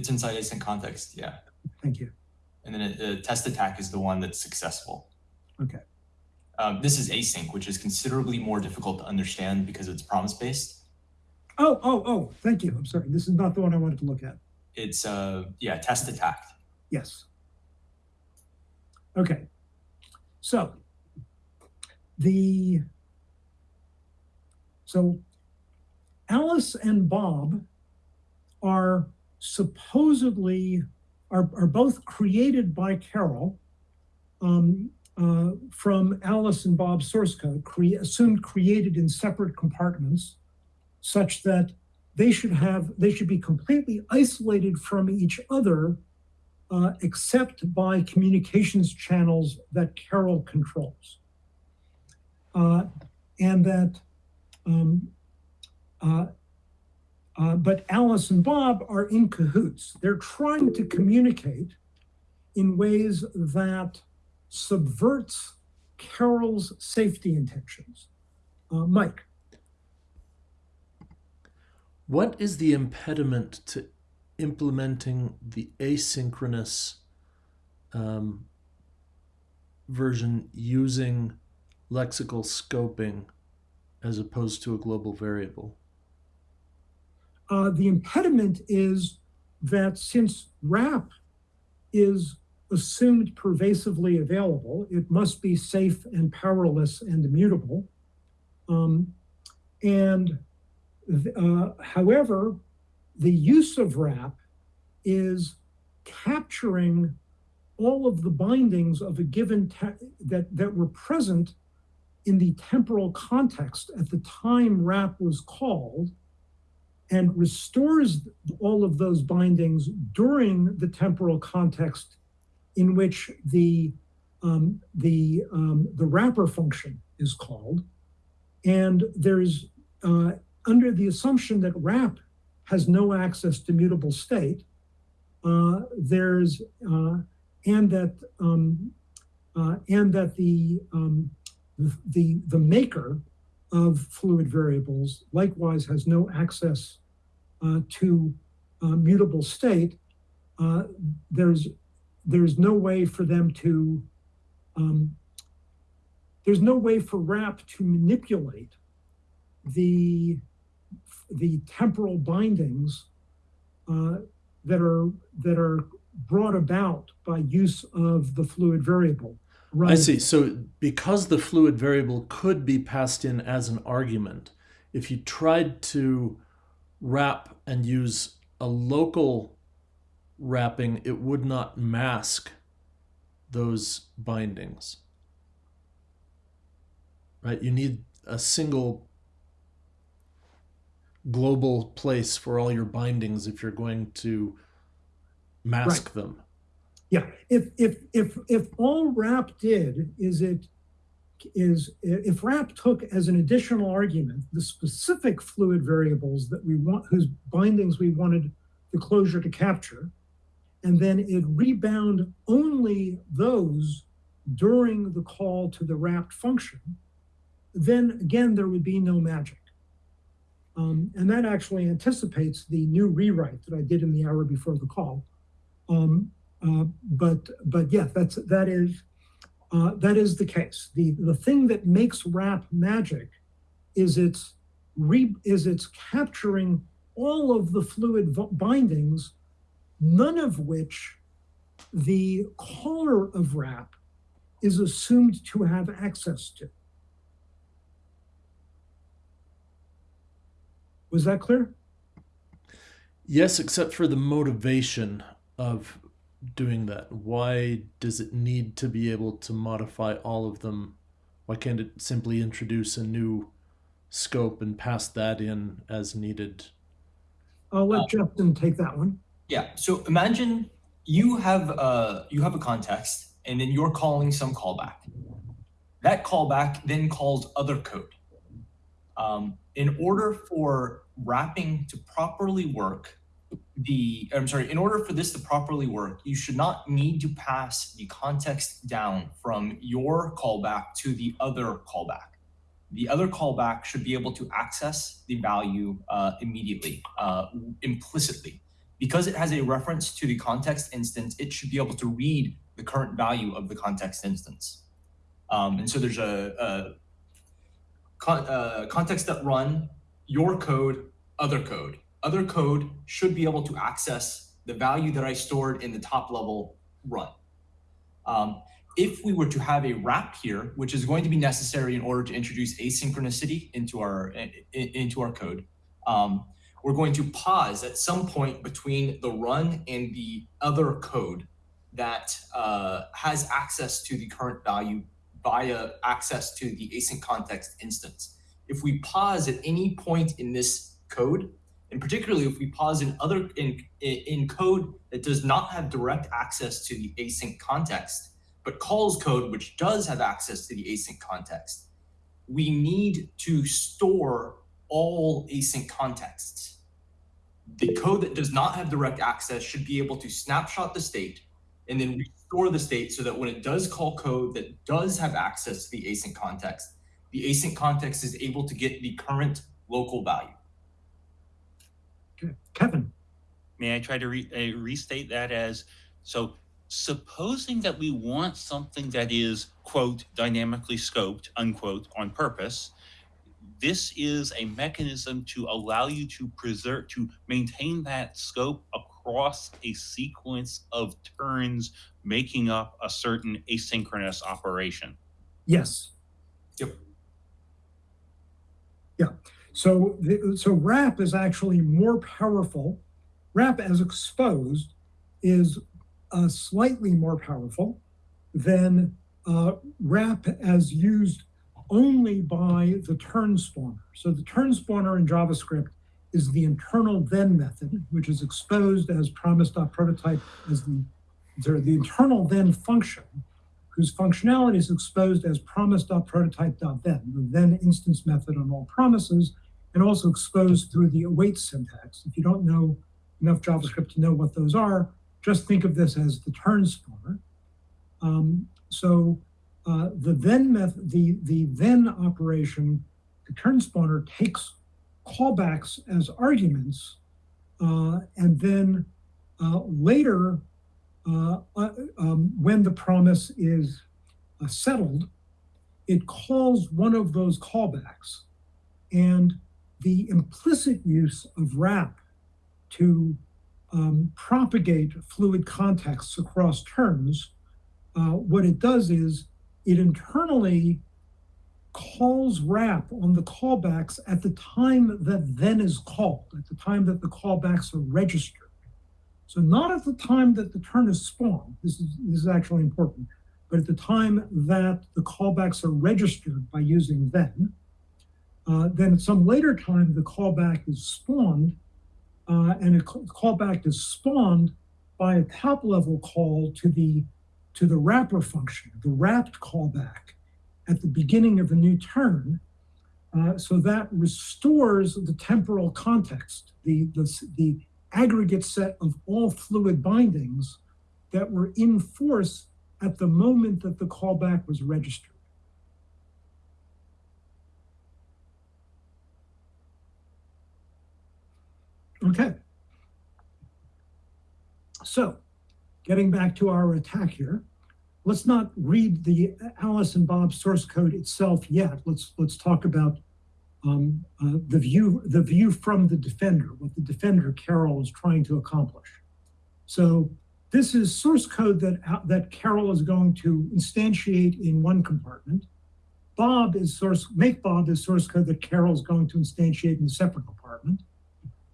Speaker 7: It's inside async context, yeah.
Speaker 1: Thank you.
Speaker 7: And then a, a test attack is the one that's successful.
Speaker 1: Okay.
Speaker 7: Um, this is async, which is considerably more difficult to understand because it's promise based.
Speaker 1: Oh, oh, oh, thank you. I'm sorry. This is not the one I wanted to look at.
Speaker 7: It's uh, yeah, test attack.
Speaker 1: Yes. Okay. So the so Alice and Bob are supposedly are, are both created by Carol um, uh, from Alice and Bob's source code, cre- assumed created in separate compartments, such that they should have they should be completely isolated from each other uh, except by communications channels that Carol controls. Uh, and that, um, uh, but Alice and Bob are in cahoots. They're trying to communicate in ways that subverts Carol's safety intentions. Uh, Mike.
Speaker 6: What is the impediment to implementing the asynchronous um, version using lexical scoping as opposed to a global variable?
Speaker 1: Uh, the impediment is that since wrap is assumed pervasively available, it must be safe and powerless and immutable. Um, and uh, however, the use of wrap is capturing all of the bindings of a given that that were present in the temporal context at the time wrap was called and restores all of those bindings during the temporal context in which the um, the um, the wrapper function is called. And there's uh, under the assumption that wrap has no access to mutable state, uh, there's uh, and that um, uh, and that the, um, the the maker of fluid variables likewise has no access uh, to uh, mutable state. Uh, there's there's no way for them to um, there's no way for wrap to manipulate the the temporal bindings uh, that are that are brought about by use of the fluid variable.
Speaker 6: I see. So because the fluid variable could be passed in as an argument, if you tried to wrap and use a local wrapping, it would not mask those bindings. Right? You need a single global place for all your bindings if you're going to mask them.
Speaker 1: Yeah, if, if, if, if all wrap did is it, is, if wrap took as an additional argument the specific fluid variables that we want, whose bindings we wanted the closure to capture, and then it rebound only those during the call to the wrapped function, then again, there would be no magic. Um, and that actually anticipates the new rewrite that I did in the hour before the call. Um, uh, but but yeah, that's that is uh, that is the case. The the thing that makes wrap magic is it's re, is it's capturing all of the fluid bindings, none of which the caller of wrap is assumed to have access to. Was that clear?
Speaker 6: Yes, except for the motivation of doing that. Why does it need to be able to modify all of them? Why can't it simply introduce a new scope and pass that in as needed?
Speaker 1: I'll let uh, Justin take that one.
Speaker 7: Yeah. So imagine you have a you have a context, and then you're calling some callback. That callback then calls other code. Um, in order for wrapping to properly work, the I'm sorry, in order for this to properly work, you should not need to pass the context down from your callback to the other callback. The other callback should be able to access the value uh, immediately, uh, implicitly. Because it has a reference to the context instance, it should be able to read the current value of the context instance. Um, and so there's a, a con uh, context.run, your code, other code. Other code should be able to access the value that I stored in the top level run. Um, if we were to have a wrap here, which is going to be necessary in order to introduce asynchronicity into our into our code, um, we're going to pause at some point between the run and the other code that uh, has access to the current value via access to the async context instance. If we pause at any point in this code, and particularly if we pause in other in, in code that does not have direct access to the async context, but calls code which does have access to the async context, we need to store all async contexts. The code that does not have direct access should be able to snapshot the state and then restore the state so that when it does call code that does have access to the async context, the async context is able to get the current local value.
Speaker 1: Okay. Kevin.
Speaker 4: May I try to re uh, restate that as, so supposing that we want something that is, quote, dynamically scoped, unquote, on purpose, this is a mechanism to allow you to preserve, to maintain that scope across a sequence of turns making up a certain asynchronous operation.
Speaker 1: Yes.
Speaker 7: Yep.
Speaker 1: So, the, so wrap is actually more powerful. Wrap as exposed is uh, slightly more powerful than uh, wrap as used only by the turn spawner. So the turn spawner in JavaScript is the internal then method, which is exposed as promise.prototype as the, sorry, the internal then function, whose functionality is exposed as promise.prototype.then, the then instance method on all promises, and also exposed through the await syntax. If you don't know enough JavaScript to know what those are, just think of this as the turn spawner. Um, so uh, the then method, the, the then operation, the turn spawner takes callbacks as arguments, uh, and then uh, later, uh, uh, um, when the promise is uh, settled, it calls one of those callbacks. And the implicit use of wrap to um, propagate fluid contexts across terms, what it does is it internally calls wrap on the callbacks at the time that then is called, at the time that the callbacks are registered. So not at the time that the turn is spawned, this is, this is actually important, but at the time that the callbacks are registered by using then, uh, then at some later time, the callback is spawned, uh, and a callback is spawned by a top level call to the to the wrapper function, the wrapped callback at the beginning of a new turn. Uh, so that restores the temporal context, the, the, the aggregate set of all fluid bindings that were in force at the moment that the callback was registered. Okay. So, getting back to our attack here, let's not read the Alice and Bob source code itself yet. Let's let's talk about um, uh, the view the view from the defender, what the defender Carol is trying to accomplish. So this is source code that that Carol is going to instantiate in one compartment. Bob is source make Bob is source code that Carol is going to instantiate in a separate compartment.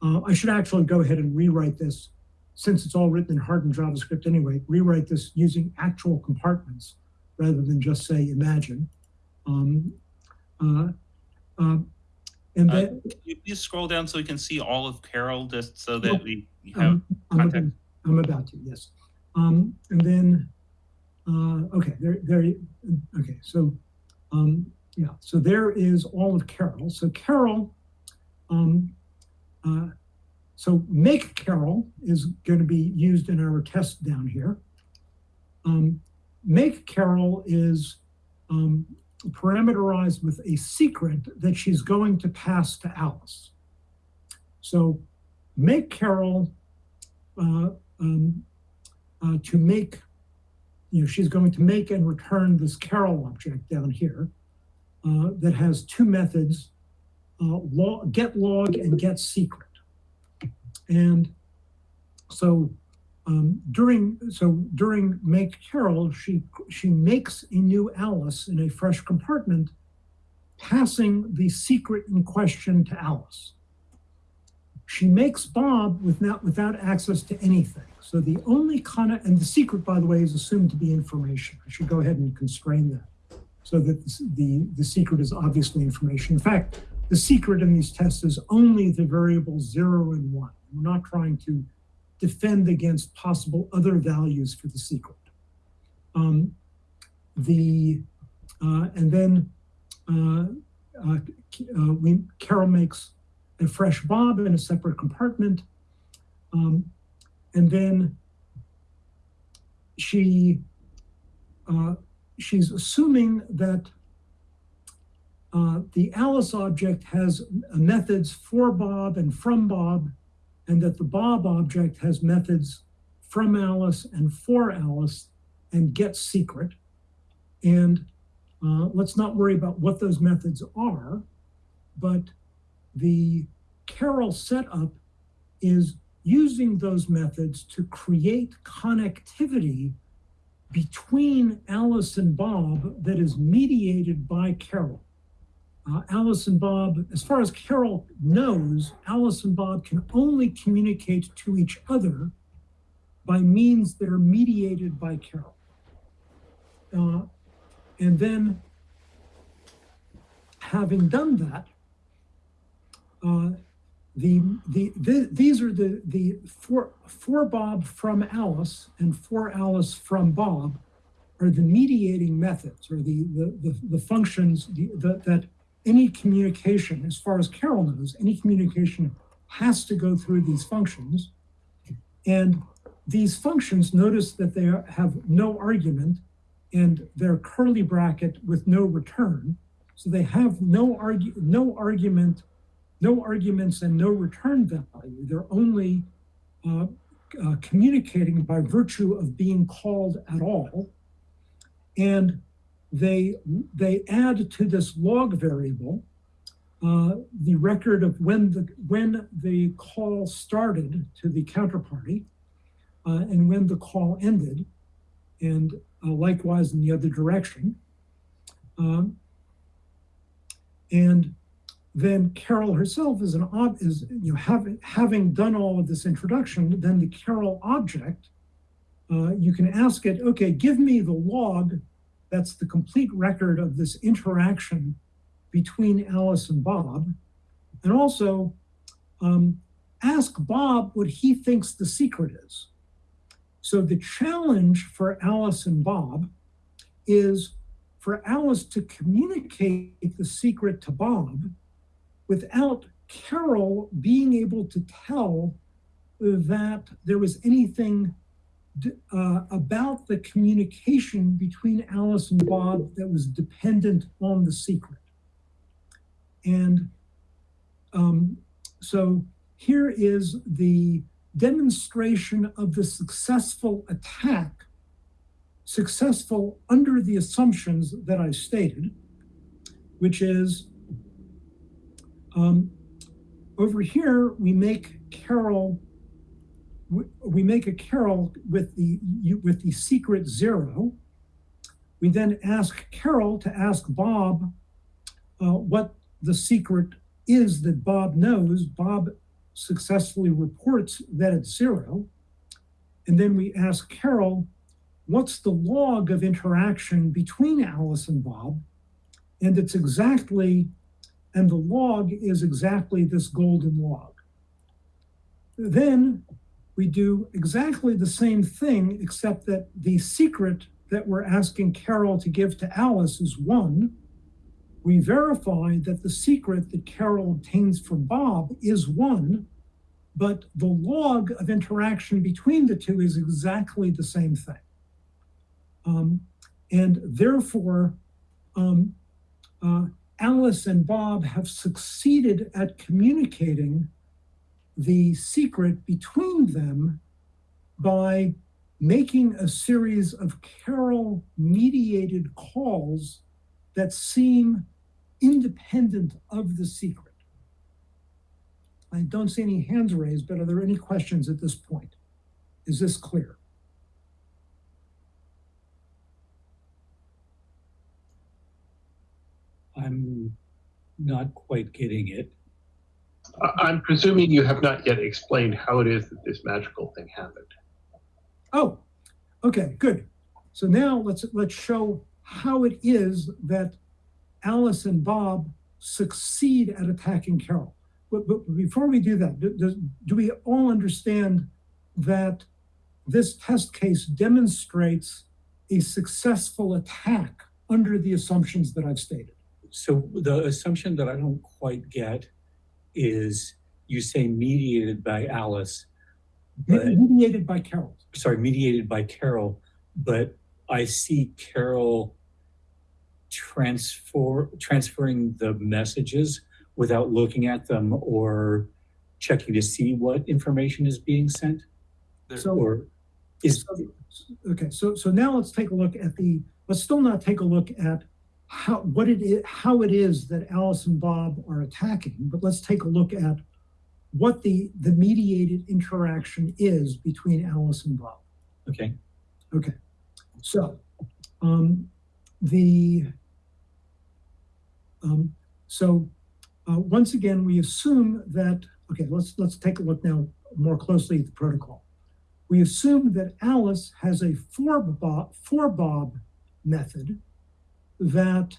Speaker 1: Uh, I should actually go ahead and rewrite this since it's all written in hardened JavaScript anyway, rewrite this using actual compartments rather than just say imagine. Um, uh, uh, and
Speaker 4: Uh,
Speaker 1: then
Speaker 4: Can you please scroll down so we can see all of Carol, just so that
Speaker 1: Oh,
Speaker 4: we have
Speaker 1: um, I'm,
Speaker 4: context.
Speaker 1: I'm about to, yes. Um, and then, uh, okay, there, there, okay, so, um, yeah, so there is all of Carol. So Carol, um, uh, so make Carol is going to be used in our test down here. Um, make Carol is um, parameterized with a secret that she's going to pass to Alice. So make Carol uh, um, uh, to make, you know, she's going to make and return this Carol object down here uh, that has two methods, uh, log, get log and get secret. And so um, during so during make Carol, she she makes a new Alice in a fresh compartment, passing the secret in question to Alice. She makes Bob without without access to anything. So the only kind of and the secret, by the way, is assumed to be information. I should go ahead and constrain that so that the, the, the secret is obviously information. In fact, the secret in these tests is only the variables zero and one. We're not trying to defend against possible other values for the secret. Um, the uh, and then uh, uh, uh, we Carol makes a fresh Bob in a separate compartment, um, and then she uh, she's assuming that uh, the Alice object has methods for Bob and from Bob, and that the Bob object has methods from Alice and for Alice and get secret. And uh, let's not worry about what those methods are, but the Carol setup is using those methods to create connectivity between Alice and Bob that is mediated by Carol. Uh, Alice and Bob, as far as Carol knows, Alice and Bob can only communicate to each other by means that are mediated by Carol. Uh, and then, having done that, uh, the, the, the, these are the, the for, for Bob from Alice and for Alice from Bob are the mediating methods or the, the, the, the functions the, the, that any communication, as far as Carol knows, any communication has to go through these functions. And these functions, notice that they have no argument and they're curly bracket with no return. So they have no, argu no argument, no arguments and no return value. They're only uh, uh, communicating by virtue of being called at all. And they they add to this log variable uh, the record of when the when the call started to the counterparty uh, and when the call ended, and uh, likewise in the other direction. Um, and then Carol herself is an ob is you know having having done all of this introduction, then the Carol object, uh, you can ask it, okay, give me the log that's the complete record of this interaction between Alice and Bob. And also um, ask Bob what he thinks the secret is. So the challenge for Alice and Bob is for Alice to communicate the secret to Bob without Carol being able to tell that there was anything uh, about the communication between Alice and Bob that was dependent on the secret. And um, so here is the demonstration of the successful attack, successful under the assumptions that I stated, which is um, over here, we make Carol, we, make a Carol with the, with the secret zero. We then ask Carol to ask Bob uh, what the secret is that Bob knows. Bob successfully reports that it's zero. And then we ask Carol, what's the log of interaction between Alice and Bob? And it's exactly, and the log is exactly this golden log. Then we do exactly the same thing, except that the secret that we're asking Carol to give to Alice is one. We verify that the secret that Carol obtains for Bob is one, but the log of interaction between the two is exactly the same thing. Um, and therefore, um, uh, Alice and Bob have succeeded at communicating the secret between them by making a series of Carol mediated calls that seem independent of the secret. I don't see any hands raised, but are there any questions at this point? Is this clear?
Speaker 5: I'm not quite getting it.
Speaker 10: I- I'm presuming you have not yet explained how it is that this magical thing happened.
Speaker 1: Oh, okay, good. So now let's let's show how it is that Alice and Bob succeed at attacking Carol. But, but before we do that, do, do we all understand that this test case demonstrates a successful attack under the assumptions that I've stated?
Speaker 5: So the assumption that I don't quite get is you say mediated by Alice, but
Speaker 1: Mediated by Carol.
Speaker 5: sorry, mediated by Carol, but I see Carol transfer transferring the messages without looking at them or checking to see what information is being sent
Speaker 1: So-
Speaker 5: or is
Speaker 1: So- Okay, so, so now let's take a look at the, let's still not take a look at how, what it is, how it is that Alice and Bob are attacking, but let's take a look at what the, the mediated interaction is between Alice and Bob.
Speaker 5: okay.
Speaker 1: Okay, so, um, the, um, so, uh, once again, we assume that, okay, let's, let's take a look now more closely at the protocol. We assume that Alice has a for Bob, for Bob method that,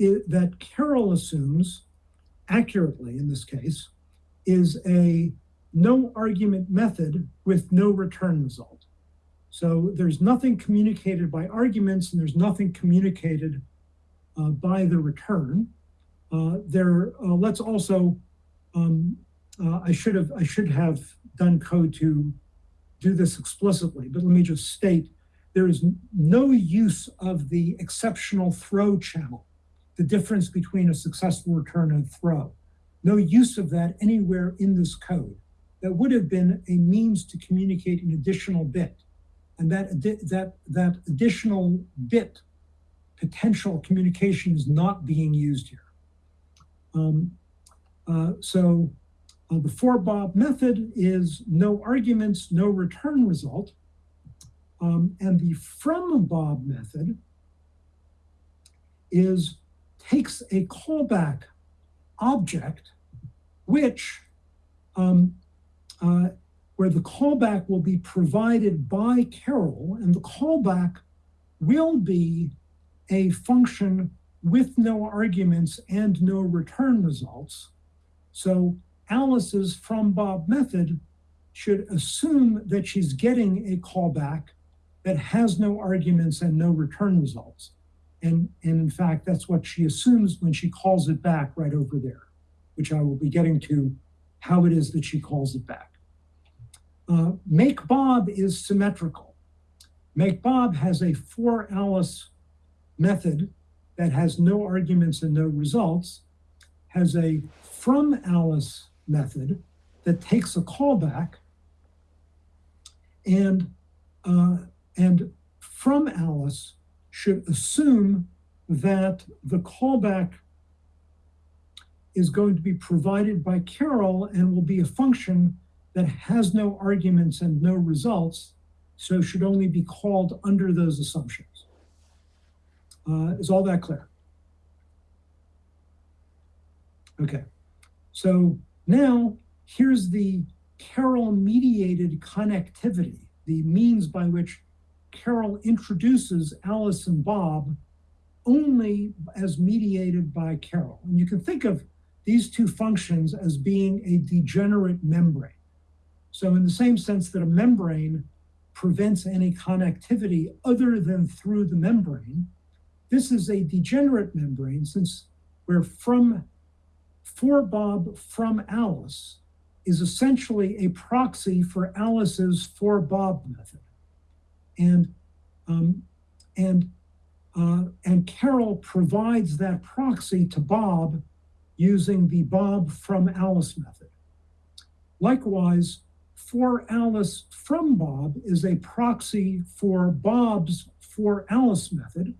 Speaker 1: i- that Carol assumes accurately in this case is a no argument method with no return result. So there's nothing communicated by arguments and there's nothing communicated uh, by the return. Uh, there, uh, let's also, um, uh, I should have, I should have done code to do this explicitly, but let me just state, there is no use of the exceptional throw channel, the difference between a successful return and throw. No use of that anywhere in this code. That would have been a means to communicate an additional bit. And that, that, that additional bit potential communication is not being used here. Um, uh, so uh, the for Bob method is no arguments, no return result. Um, and the from Bob method is takes a callback object, which um, uh, where the callback will be provided by Carol, and the callback will be a function with no arguments and no return results. So Alice's from Bob method should assume that she's getting a callback that has no arguments and no return results. And, and in fact, that's what she assumes when she calls it back right over there, which I will be getting to how it is that she calls it back. Uh, make Bob is symmetrical. Make Bob has a for Alice method that has no arguments and no results, has a from Alice method that takes a callback, and uh, and from Alice should assume that the callback is going to be provided by Carol and will be a function that has no arguments and no results, so should only be called under those assumptions. Uh, is all that clear? Okay, so now here's the Carol mediated connectivity, the means by which Carol introduces Alice and Bob only as mediated by Carol. And you can think of these two functions as being a degenerate membrane. So in the same sense that a membrane prevents any connectivity other than through the membrane, this is a degenerate membrane since we're from for Bob from Alice is essentially a proxy for Alice's for Bob method. And um, and uh, and Carol provides that proxy to Bob using the Bob from Alice method. Likewise, for Alice from Bob is a proxy for Bob's for Alice method.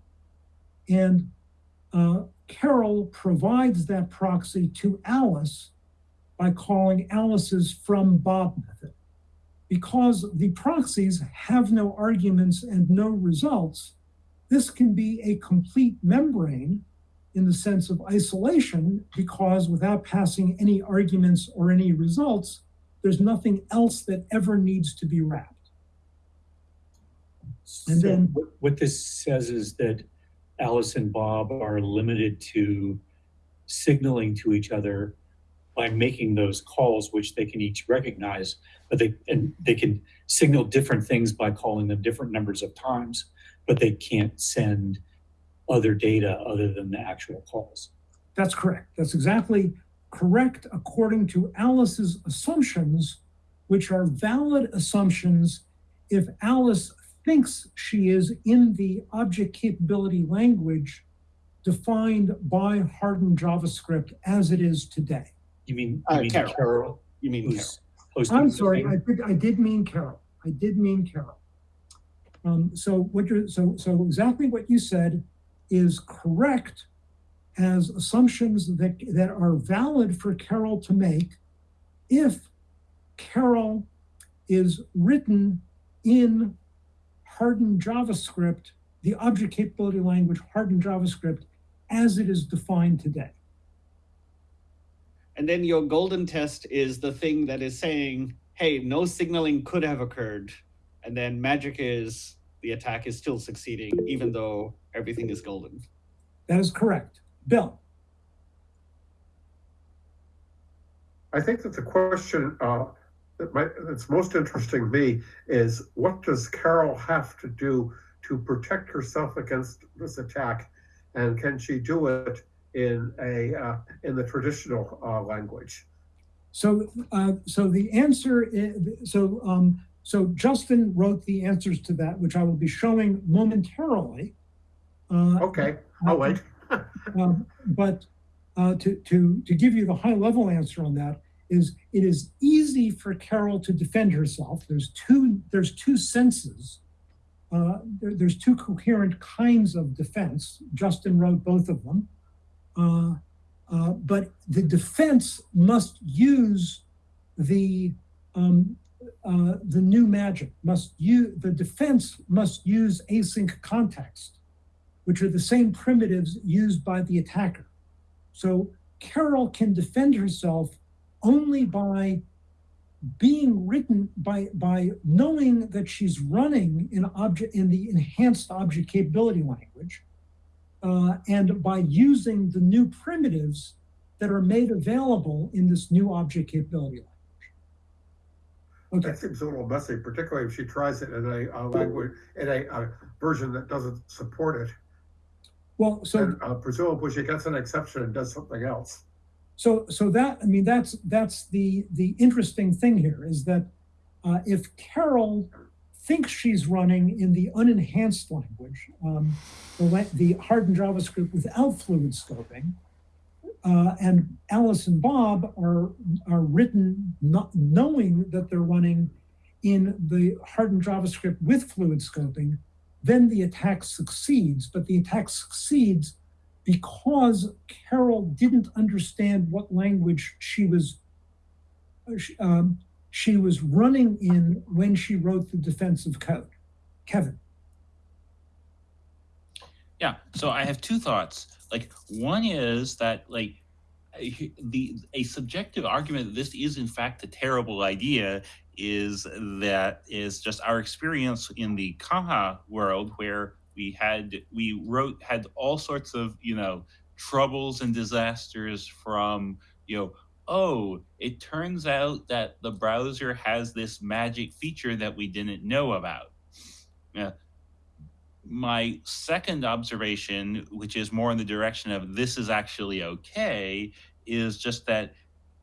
Speaker 1: And uh, Carol provides that proxy to Alice by calling Alice's from Bob method. Because the proxies have no arguments and no results, this can be a complete membrane in the sense of isolation because without passing any arguments or any results, there's nothing else that ever needs to be wrapped. And
Speaker 5: So
Speaker 1: then-
Speaker 5: what, what this says is that Alice and Bob are limited to signaling to each other by making those calls, which they can each recognize, but they and they can signal different things by calling them different numbers of times, but they can't send other data other than the actual calls.
Speaker 1: That's correct. That's exactly correct according to Alice's assumptions, which are valid assumptions if Alice thinks she is in the object capability language defined by hardened JavaScript as it is today.
Speaker 5: You mean you
Speaker 11: Uh,
Speaker 5: mean
Speaker 11: Carol.
Speaker 5: Carol?
Speaker 11: You mean Carol?
Speaker 5: who's hosting
Speaker 1: I'm sorry. I did, I did mean Carol. I did mean Carol. Um, so what you're, so, so exactly what you said is correct as assumptions that, that are valid for Carol to make if Carol is written in hardened JavaScript, the object capability language hardened JavaScript as it is defined today.
Speaker 11: And then your golden test is the thing that is saying, hey, no signaling could have occurred. And then magic is the attack is still succeeding, even though everything is golden.
Speaker 1: That is correct. Bill?
Speaker 2: I think that the question uh, that might, that's most interesting to me is what does Carol have to do to protect herself against this attack, and can she do it in a uh, in the traditional uh, language?
Speaker 1: So, uh, so the answer is, so, um, so Justin wrote the answers to that, which I will be showing momentarily. Uh,
Speaker 2: Okay, I'll wait. [laughs]
Speaker 1: um, but uh, to, to, to give you the high level answer on that is it is easy for Carol to defend herself. There's two, there's two senses. Uh, there- there's two coherent kinds of defense. Justin wrote both of them. Uh, uh, but the defense must use the um, uh, the new magic. Must use the defense must use async context, which are the same primitives used by the attacker. So Carol can defend herself only by being written by by knowing that she's running in object in the enhanced object capability language uh, and by using the new primitives that are made available in this new object capability language. Okay,
Speaker 2: That seems a little messy, particularly if she tries it in a, a language, in a, a version that doesn't support it.
Speaker 1: well, so
Speaker 2: And uh, presumably she gets an exception and does something else.
Speaker 1: So, so that I mean, that's that's the the interesting thing here is that uh, if Carol thinks she's running in the unenhanced language, um, the, the hardened JavaScript without fluid scoping, uh, and Alice and Bob are are written not knowing that they're running in the hardened JavaScript with fluid scoping, then the attack succeeds. But the attack succeeds because Carol didn't understand what language she was um, she was running in when she wrote the defensive code. Kevin.
Speaker 4: Yeah. So I have two thoughts. Like one is that like the a subjective argument that this is in fact a terrible idea is that is just our experience in the Caja world where we had we wrote had all sorts of you know troubles and disasters from you know oh it turns out that the browser has this magic feature that we didn't know about yeah my second observation, which is more in the direction of this is actually okay, is just that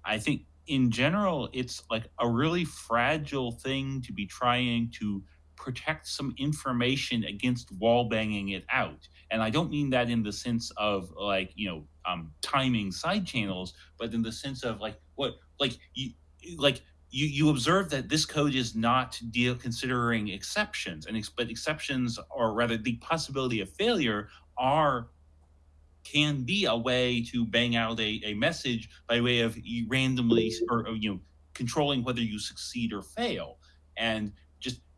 Speaker 4: I think in general, it's like a really fragile thing to be trying to protect some information against wall banging it out. And I don't mean that in the sense of like, you know, um, timing side channels, but in the sense of like what, like you, like you, you observe that this code is not deal considering exceptions and ex- but exceptions or rather the possibility of failure are can be a way to bang out a, a message by way of randomly or, you know controlling whether you succeed or fail. And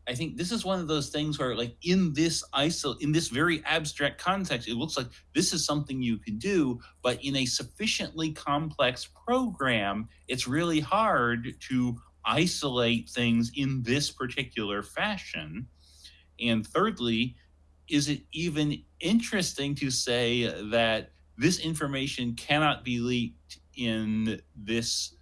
Speaker 4: i think this is one of those things where like in this isol in this very abstract context it looks like this is something you can do but in a sufficiently complex program it's really hard to isolate things in this particular fashion. And thirdly is it even interesting to say that this information cannot be leaked in this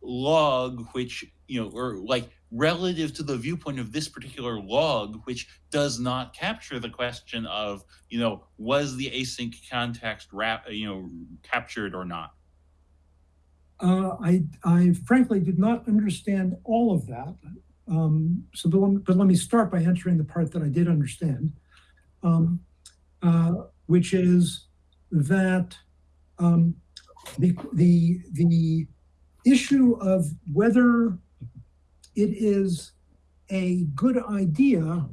Speaker 4: log which you know or like relative to the viewpoint of this particular log which does not capture the question of you know was the async context wrap you know captured or not
Speaker 1: Uh, I, I frankly did not understand all of that. Um, so, but let, me, but let me start by answering the part that I did understand, um, uh, which is that um, the, the, the issue of whether it is a good idea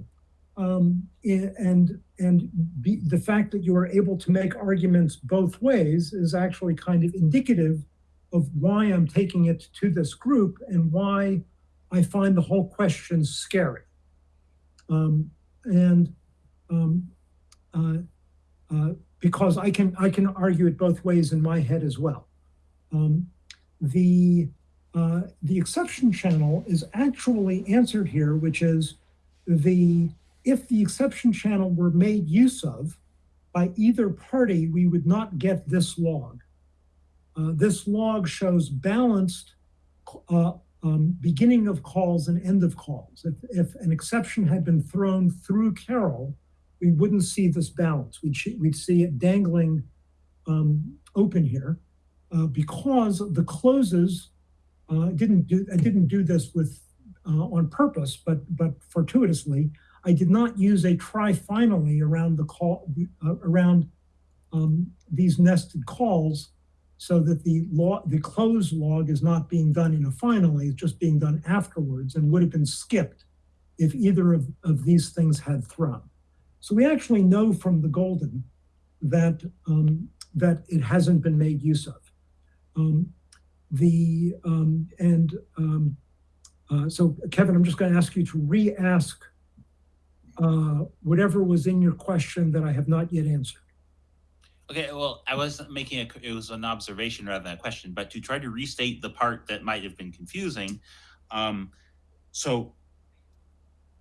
Speaker 1: um, and and be, the fact that you are able to make arguments both ways is actually kind of indicative of why I'm taking it to this group and why I find the whole question scary. Um, and um, uh, uh, because I can I can argue it both ways in my head as well. Um, the uh, the exception channel is actually answered here, which is the if the exception channel were made use of by either party, we would not get this log. Uh, this log shows balanced uh, um, beginning of calls and end of calls. If, if an exception had been thrown through Carol, we wouldn't see this balance. We'd, we'd see it dangling um, open here uh, because the closes uh, didn't do. I didn't do this with uh, on purpose, but but fortuitously, I did not use a try finally around the call uh, around um, these nested calls so that the the close log is not being done in a finally, it's just being done afterwards and would have been skipped if either of, of these things had thrown. So we actually know from the golden that um, that it hasn't been made use of. Um, the um, and um, uh, so Kevin, I'm just going to ask you to re-ask uh, whatever was in your question that I have not yet answered.
Speaker 4: Okay, well, I wasn't making a, it was an observation rather than a question, but to try to restate the part that might have been confusing. Um, so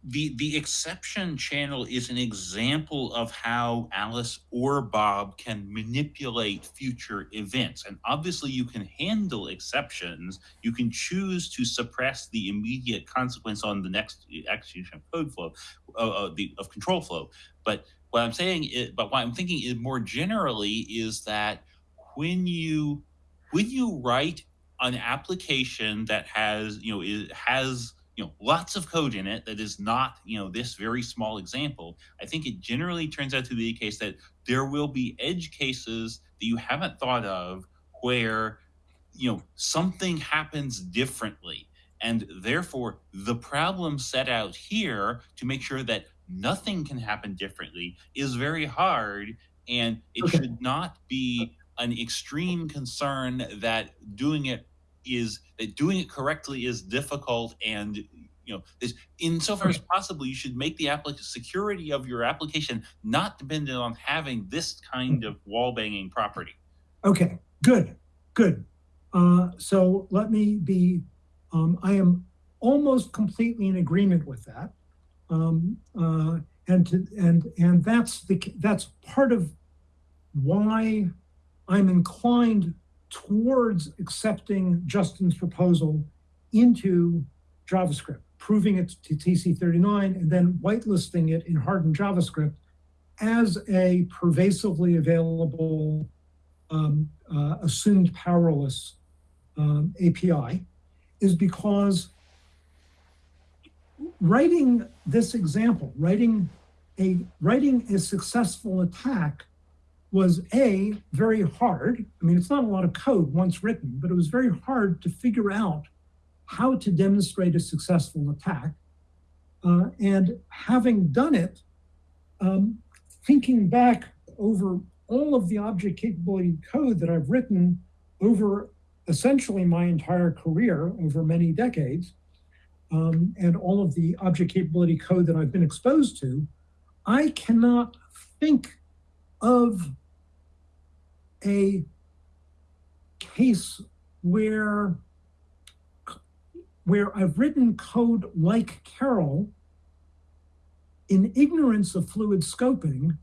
Speaker 4: the the exception channel is an example of how Alice or Bob can manipulate future events. And obviously you can handle exceptions. You can choose to suppress the immediate consequence on the next execution of code flow, uh, uh, the of control flow. But what I'm saying is, but what I'm thinking is more generally is that when you when you write an application that has you know it has you know lots of code in it that is not you know this very small example i think it generally turns out to be the case that there will be edge cases that you haven't thought of where you know something happens differently and therefore the problem set out here to make sure that nothing can happen differently is very hard and it
Speaker 1: Okay.
Speaker 4: should not be an extreme concern that doing it is that doing it correctly is difficult and you know is insofar as possible you should make the applic- security of your application not dependent on having this kind of wall banging property
Speaker 1: Okay, good, good. Uh, so let me be, um, I am almost completely in agreement with that. Um, uh, and to, and, and that's the, that's part of why I'm inclined towards accepting Justin's proposal into JavaScript, proving it to TC39 and then whitelisting it in hardened JavaScript as a pervasively available um, uh, assumed powerless um, API is because writing this example, writing a writing a successful attack was a very hard. I mean, it's not a lot of code once written, but it was very hard to figure out how to demonstrate a successful attack. Uh, and having done it, um, thinking back over all of the object capability code that I've written over essentially my entire career, over many decades, um, and all of the object capability code that I've been exposed to, I cannot think of a case where where I've written code like Carol in ignorance of fluid scoping,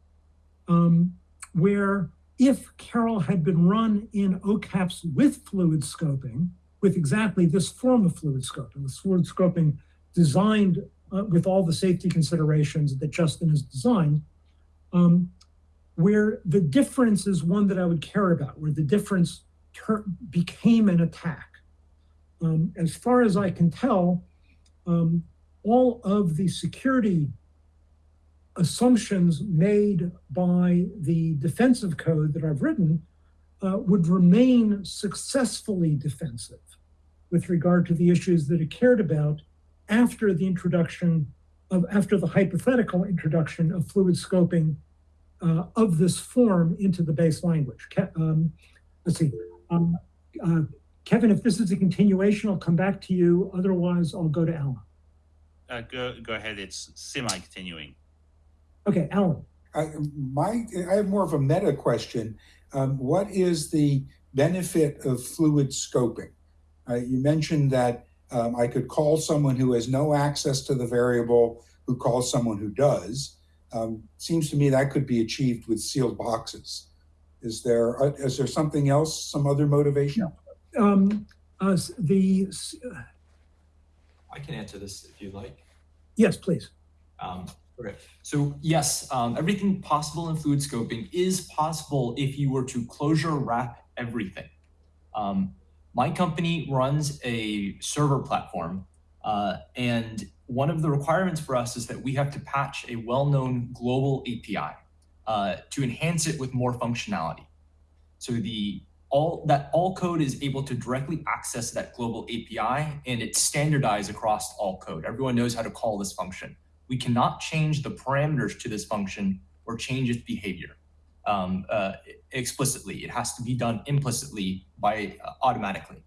Speaker 1: um, where if Carol had been run in OCAPS with fluid scoping, with exactly this form of fluid scoping, with fluid scoping designed uh, with all the safety considerations that Justin has designed, um, where the difference is one that I would care about, where the difference became an attack. Um, as far as I can tell, um, all of the security assumptions made by the defensive code that I've written uh, would remain successfully defensive with regard to the issues that it cared about after the introduction of, after the hypothetical introduction of fluid scoping uh, of this form into the base language. Ke- um, let's see. Um, uh, Kevin, if this is a continuation, I'll come back to you. Otherwise, I'll go to Alan.
Speaker 4: uh, go, go ahead it's semi-continuing
Speaker 1: Okay, Alan.
Speaker 3: I, my, I have more of a meta question. Um, what is the benefit of fluid scoping? Uh, you mentioned that um, I could call someone who has no access to the variable who calls someone who does. Um, seems to me that could be achieved with sealed boxes. Is there uh, is there something else, some other motivation?
Speaker 1: Um, uh, s- the
Speaker 7: I can answer this if you'd like.
Speaker 1: yes, please.
Speaker 7: Um, okay. So yes, um, everything possible in fluid scoping is possible if you were to closure wrap everything. Um, my company runs a server platform, uh, and one of the requirements for us is that we have to patch a well-known global API uh, to enhance it with more functionality. So the all that all code is able to directly access that global API, and it's standardized across all code. Everyone knows how to call this function we cannot change the parameters to this function or change its behavior um, uh, explicitly. It has to be done implicitly by uh, automatically.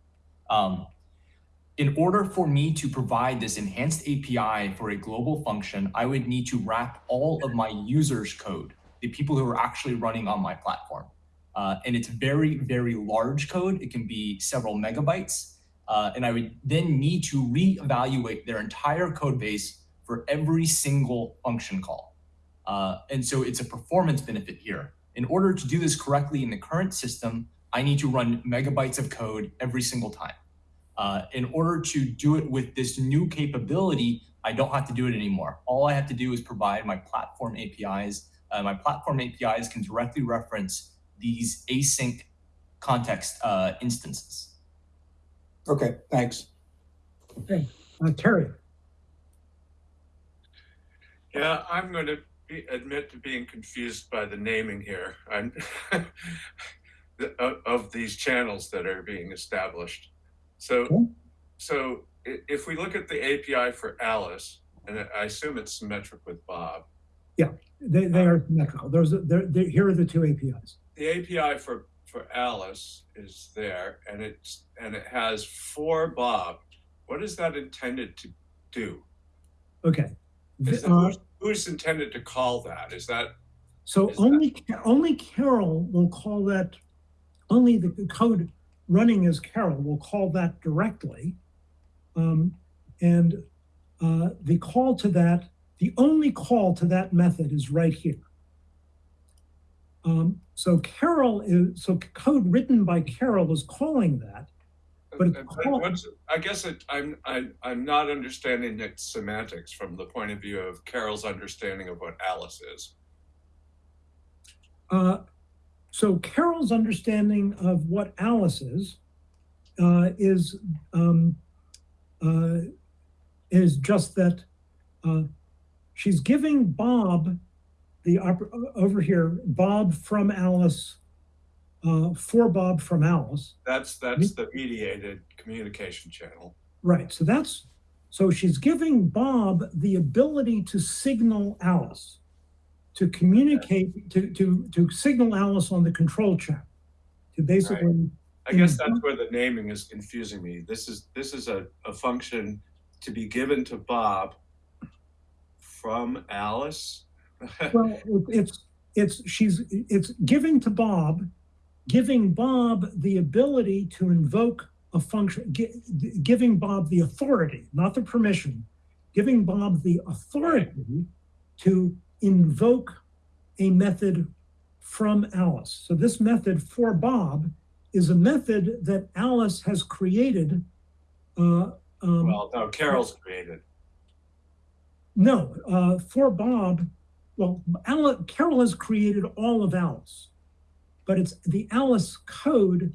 Speaker 7: Um, in order for me to provide this enhanced API for a global function, I would need to wrap all of my users' code, the people who are actually running on my platform. Uh, and it's very, very large code. It can be several megabytes. Uh, and I would then need to reevaluate their entire code base for every single function call. Uh, and so it's a performance benefit here. In order to do this correctly in the current system, I need to run megabytes of code every single time. Uh, in order to do it with this new capability, I don't have to do it anymore. All I have to do is provide my platform APIs. Uh, my platform APIs can directly reference these async context uh, instances.
Speaker 3: Okay, thanks.
Speaker 1: Uh, Terry,
Speaker 8: Yeah, I'm going to be, admit to being confused by the naming here. I'm [laughs] the- of, of these channels that are being established. So,
Speaker 1: Okay.
Speaker 8: so if we look at the API for Alice, and I assume it's symmetric with Bob,
Speaker 1: they, they are symmetrical. Those are, they're, they're, here are the two APIs.
Speaker 8: the API for for Alice is there, and it's and it has for Bob. What is that intended to do?
Speaker 1: Okay.
Speaker 8: That,
Speaker 1: uh,
Speaker 8: who's, who's intended to call that? Is that
Speaker 1: So
Speaker 8: Is that-
Speaker 1: only only Carol will call that. Only the code running as Carol we'll call that directly, um, and uh, the call to that, the only call to that method is right here. Um, so Carol is so code written by Carol is calling that. But it's called-
Speaker 8: I guess it, I'm, I'm, I'm not understanding its semantics from the point of view of Carol's understanding of what Alice is.
Speaker 1: Uh, so Carol's understanding of what Alice is uh, is um, uh, is just that uh, she's giving Bob the over here Bob from Alice uh, for Bob from Alice.
Speaker 8: That's, that's the mediated communication channel.
Speaker 1: Right. So that's so she's giving Bob the ability to signal Alice, to communicate, to to to signal Alice on the control channel, to basically.
Speaker 8: I guess that's where the naming is confusing me. This is, this is a, a function to be given to Bob from Alice.
Speaker 1: Well, it's it's she's it's giving to Bob, giving Bob the ability to invoke a function, gi- giving Bob the authority, not the permission, giving Bob the authority to invoke a method from Alice. So this method for Bob is a method that Alice has created. Uh, um,
Speaker 8: Well, no, Carol's created.
Speaker 1: no, uh, for Bob, well, Al- Carol has created all of Alice, but it's the Alice code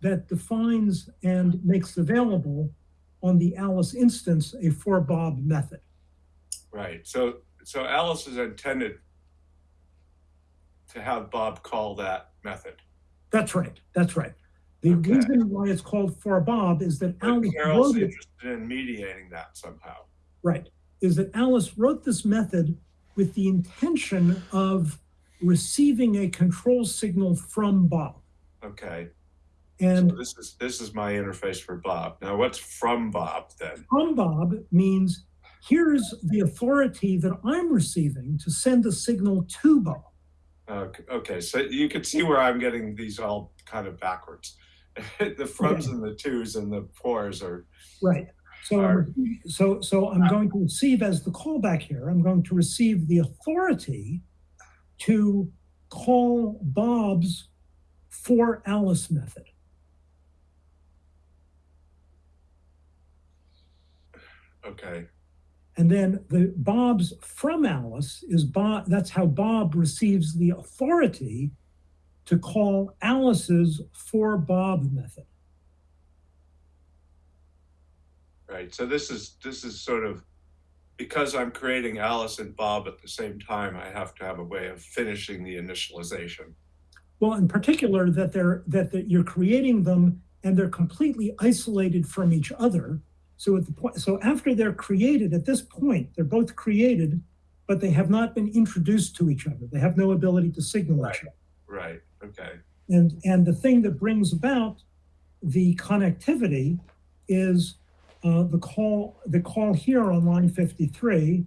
Speaker 1: that defines and makes available on the Alice instance a for Bob method.
Speaker 8: Right. So, so Alice is intended to have Bob call that method.
Speaker 1: That's right. That's right. The
Speaker 8: Okay.
Speaker 1: reason why it's called for Bob is that
Speaker 8: But
Speaker 1: Alice
Speaker 8: Carol's
Speaker 1: wrote it,
Speaker 8: interested in mediating that somehow.
Speaker 1: right, is that Alice wrote this method with the intention of receiving a control signal from Bob.
Speaker 8: Okay.
Speaker 1: And
Speaker 8: so this is this is my interface for Bob. Now, what's from Bob then?
Speaker 1: from Bob means here's the authority that I'm receiving to send a signal to Bob.
Speaker 8: Okay, okay, so you can see where I'm getting these all kind of backwards. [laughs] the froms and the twos and the fours are
Speaker 1: Right. So, I'm- so, so I'm uh-huh. going to receive as the callback here, I'm going to receive the authority to call Bob's for Alice method.
Speaker 8: okay.
Speaker 1: And then the Bob's from Alice is Bob, that's how Bob receives the authority to call Alice's for Bob method.
Speaker 8: Right. So this is this is sort of because I'm creating Alice and Bob at the same time. I have to have a way of finishing the initialization.
Speaker 1: Well, in particular, that they're that, that you're creating them and they're completely isolated from each other. So at the point, so after they're created, at this point, they're both created, but they have not been introduced to each other. They have no ability to signal each other.
Speaker 8: Right. Okay.
Speaker 1: And and the thing that brings about the connectivity is uh, the call the call here on line 53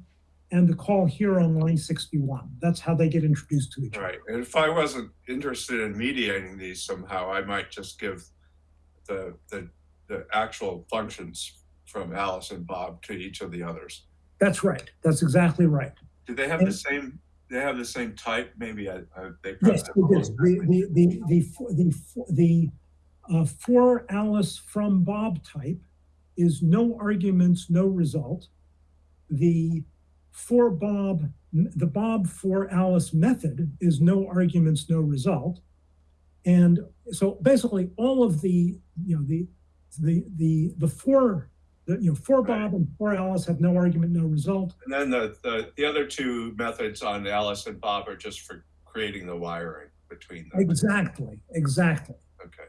Speaker 1: and the call here on line 61. That's how they get introduced to each other.
Speaker 8: Right. And if I wasn't interested in mediating these somehow, I might just give the the the actual functions from Alice and Bob to each of the others.
Speaker 1: That's right. That's exactly right.
Speaker 8: Do they have the same, they have the same type? Maybe I, I, they.
Speaker 1: Yes, it is. The, the, the, the, the, the, uh, for Alice from Bob type is no arguments, no result. The for Bob, the Bob for Alice method is no arguments, no result. And so basically all of the, you know, the, the, the, the for, the, you know, for Bob and for Alice have no argument, no result.
Speaker 8: And then the, the, the other two methods on Alice and Bob are just for creating the wiring between them.
Speaker 1: Exactly, exactly.
Speaker 8: Okay,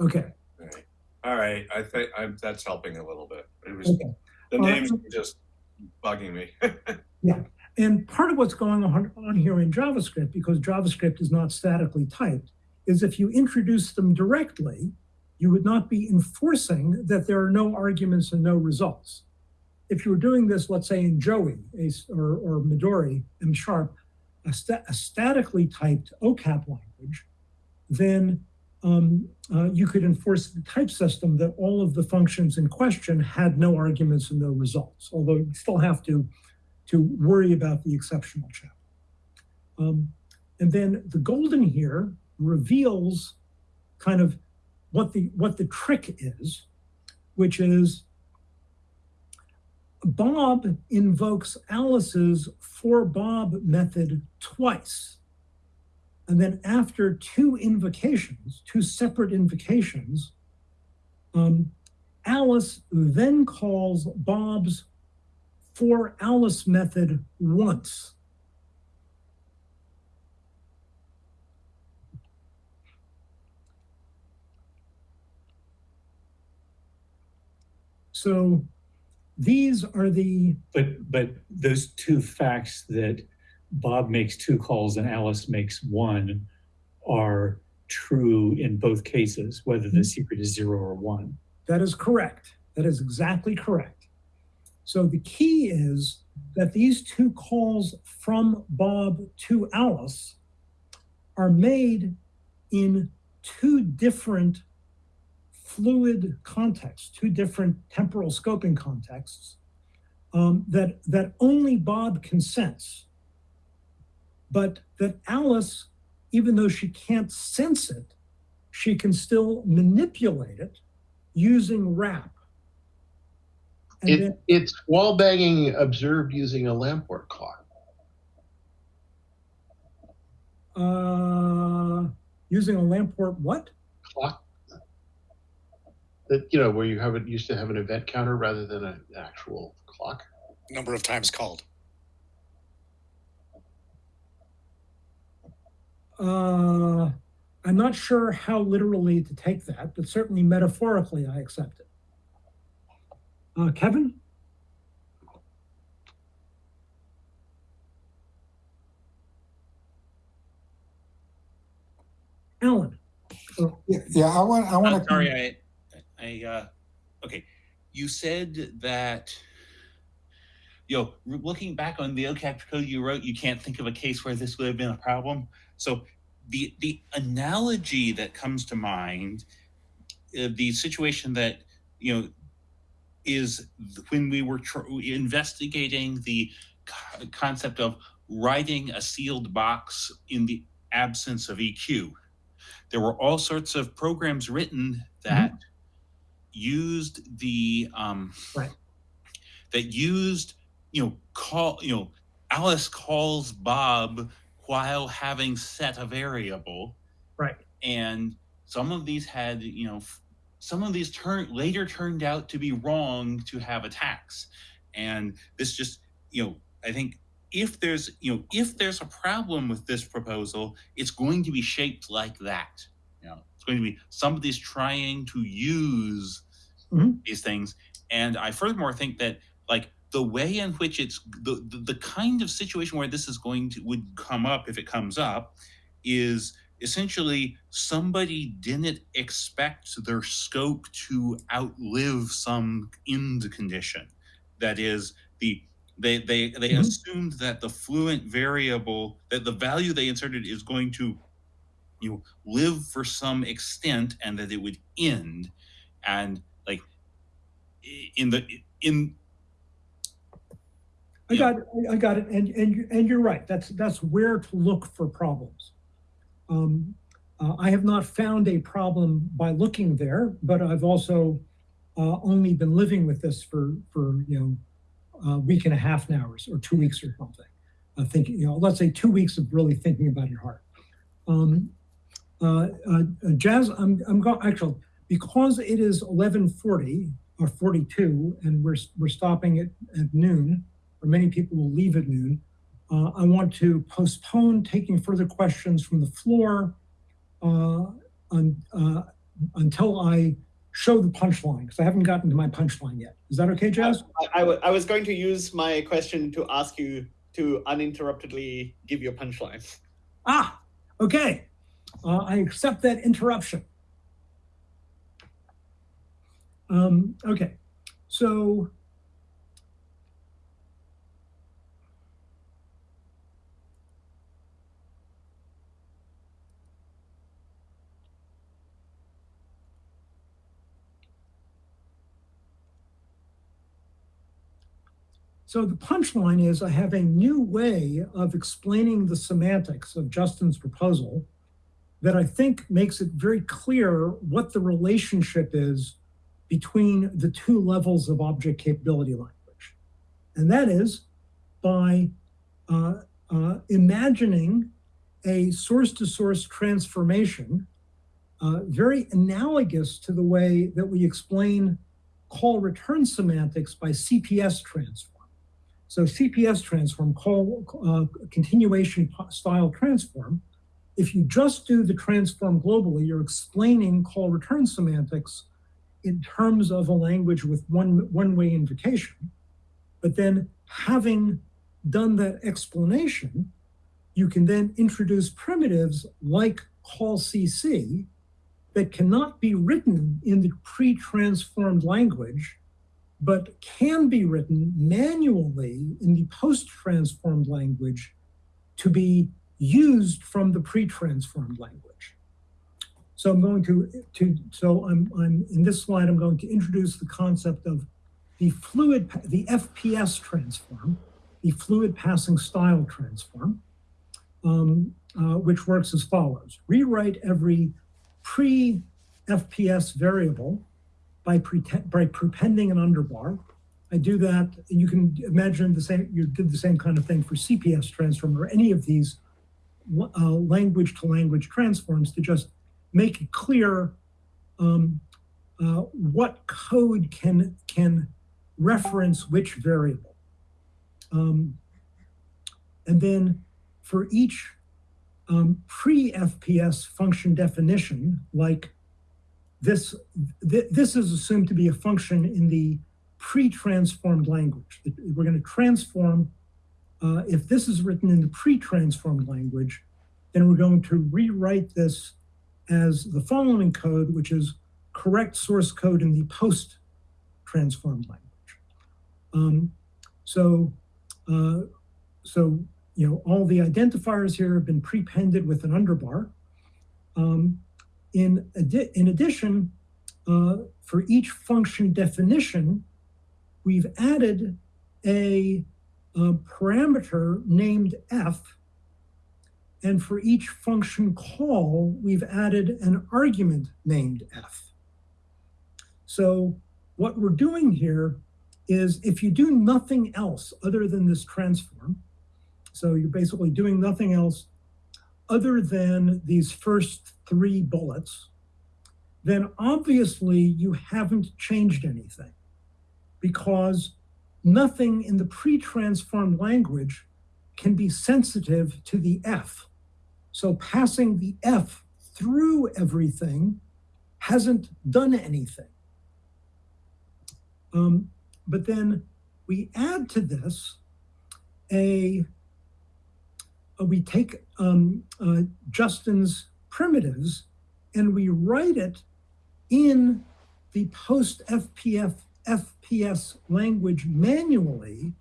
Speaker 1: Okay.
Speaker 8: all right. All right, I think I'm, that's helping a little bit. It was,
Speaker 1: Okay.
Speaker 8: the
Speaker 1: Uh,
Speaker 8: names were just bugging me. [laughs] Yeah.
Speaker 1: And part of what's going on, on here in JavaScript, because JavaScript is not statically typed, is if you introduce them directly, you would not be enforcing that there are no arguments and no results. If you were doing this, let's say in Joe-E or, or Midori, M sharp, a, a statically typed OCAP language, then um, uh, you could enforce the type system that all of the functions in question had no arguments and no results, although you still have to to worry about the exceptional check. Um, and then the golden here reveals kind of what the what the trick is, which is Bob invokes Alice's for Bob method twice. And then after two invocations, two separate invocations, um, Alice then calls Bob's for Alice method once. So these are the,
Speaker 5: But, but those two facts that Bob makes two calls and Alice makes one are true in both cases, whether the hmm. secret is zero or one.
Speaker 1: that is correct. That is exactly correct. So the key is that these two calls from Bob to Alice are made in two different fluid contexts, two different temporal scoping contexts um, that that only Bob consents, but that Alice, even though she can't sense it, she can still manipulate it using wrap. And then,
Speaker 10: it's wall banging observed using a Lamport clock.
Speaker 1: uh, using a Lamport what?
Speaker 10: Clock that you know where you have it used to have an event counter rather than an actual clock.
Speaker 12: Number of times called.
Speaker 1: Uh, I'm not sure how literally to take that, but certainly metaphorically, I accept it. Uh, Kevin? Alan?
Speaker 3: Yeah, yeah I want, I want
Speaker 4: I'm
Speaker 3: to.
Speaker 4: sorry, I, I, uh, okay. You said that, you know, looking back on the OCAP code you wrote, you can't think of a case where this would have been a problem. So the the analogy that comes to mind, uh, the situation that you know is when we were investigating the co- concept of writing a sealed box in the absence of EQ. There were all sorts of programs written that used the um,
Speaker 1: Right.
Speaker 4: that used you know call you know Alice calls Bob while having set a variable
Speaker 1: Right.
Speaker 4: and some of these had you know some of these turn later turned out to be wrong to have attacks and this just you know i think if there's you know if there's a problem with this proposal it's going to be shaped like that it's going to be somebody's trying to use
Speaker 1: Mhm.
Speaker 4: these things and i furthermore think that like the way in which it's the, the the kind of situation where this is going to would come up if it comes up is essentially somebody didn't expect their scope to outlive some end condition that is the they they they
Speaker 1: Mhm.
Speaker 4: assumed that the fluent variable that the value they inserted is going to you live for some extent and that it would end and like in the in
Speaker 1: I got, it, I got it, and, and, and you're right, that's, that's where to look for problems. Um, uh, I have not found a problem by looking there, but I've also, uh, only been living with this for, for, you know, a week and a half now, or, or two weeks or something. I think, you know, let's say two weeks of really thinking about it hard. Um, uh, uh, uh, Jazz, I'm, I'm going, actually, because it is eleven forty or forty-two, and we're, we're stopping at, at noon, or many people will leave at noon, uh, I want to postpone taking further questions from the floor uh, uh, until I show the punchline, because I haven't gotten to my punchline yet. Is that okay, Jazz?
Speaker 11: I, I, I was going to use my question to ask you to uninterruptedly give your punchline.
Speaker 1: Ah, okay. Uh, I accept that interruption. Um, okay, so So the punchline is I have a new way of explaining the semantics of Justin's proposal that I think makes it very clear what the relationship is between the two levels of object capability language. And that is by uh, uh, imagining a source to source transformation, uh, very analogous to the way that we explain call return semantics by CPS transform. So CPS transform, call uh, continuation style transform. If you just do the transform globally, you're explaining call return semantics in terms of a language with one one-way invocation. But then having done that explanation, you can then introduce primitives like call CC that cannot be written in the pre-transformed language but can be written manually in the post-transformed language to be used from the pre-transformed language. So I'm going to, to so I'm, I'm in this slide, I'm going to introduce the concept of the fluid, the FPS transform, the fluid passing style transform, um, uh, which works as follows. Rewrite every pre-FPS variable by, by prepending an underbar. I do that. You can imagine the same. You did the same kind of thing for CPS transform or any of these uh, language-to-language transforms to just make it clear um, uh, what code can can reference which variable. Um, and then for each um, pre-FPS function definition, like this, th- this is assumed to be a function in the pre-transformed language. We're going to transform, uh, if this is written in the pre-transformed language, then we're going to rewrite this as the following code, which is correct source code in the post-transformed language. Um, so, uh, so you know, all the identifiers here have been prepended with an underbar. Um, in, addi- in addition, uh, for each function definition, we've added a, uh parameter named f. And for each function call, we've added an argument named f. So what we're doing here is if you do nothing else other than this transform, so you're basically doing nothing else other than these first three bullets, then obviously you haven't changed anything because nothing in the pre-transformed language can be sensitive to the F. So passing the F through everything hasn't done anything. Um, but then we add to this a uh, we take um, uh, Justin's primitives and we write it in the post FPF FPS language manually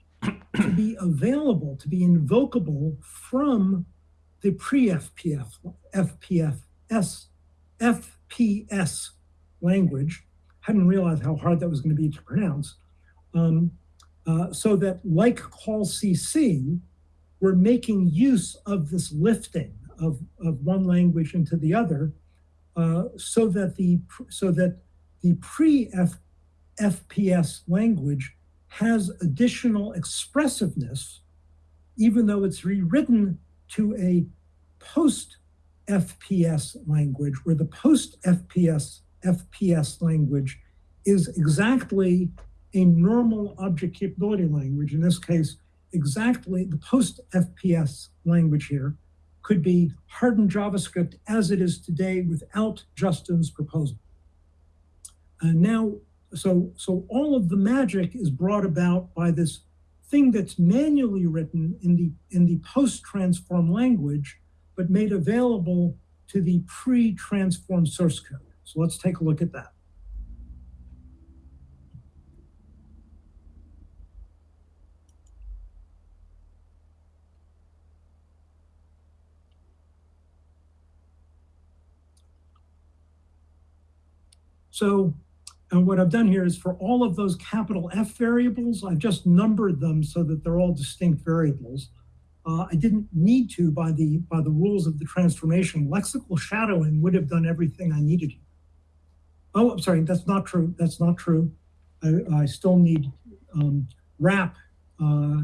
Speaker 1: to be available, to be invocable from the pre FPF FPF S FPS language. Hadn't realized how hard that was going to be to pronounce. Um, Uh, so that like call CC, we're making use of this lifting of, of one language into the other, uh, so that the so that the pre F, FPS language has additional expressiveness, even though it's rewritten to a post FPS language, where the post FPS FPS language is exactly a normal object capability language. In this case, exactly the post FPS language here could be hardened JavaScript as it is today without Justin's proposal. And now, so, so all of the magic is brought about by this thing that's manually written in the, in the post-transform language, but made available to the pre-transform source code. So let's take a look at that. So and what I've done here is for all of those capital F variables, I've just numbered them so that they're all distinct variables. Uh, I didn't need to by the by the rules of the transformation. Lexical shadowing would have done everything I needed. Oh, I'm sorry, that's not true. That's not true. I, I still need um, wrap. Uh,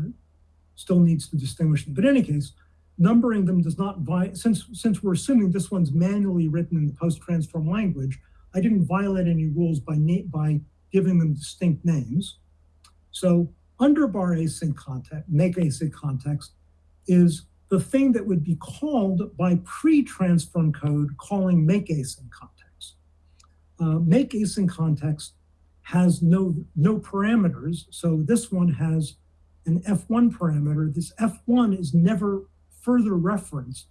Speaker 1: still needs to distinguish them. But in any case, numbering them does not since since we're assuming this one's manually written in the post-transform language. I didn't violate any rules by, by giving them distinct names. So underbar async context, make async context is the thing that would be called by pre-transform code calling make async context. Uh, make async context has no, no parameters. So this one has an F1 parameter. This F1 is never further referenced.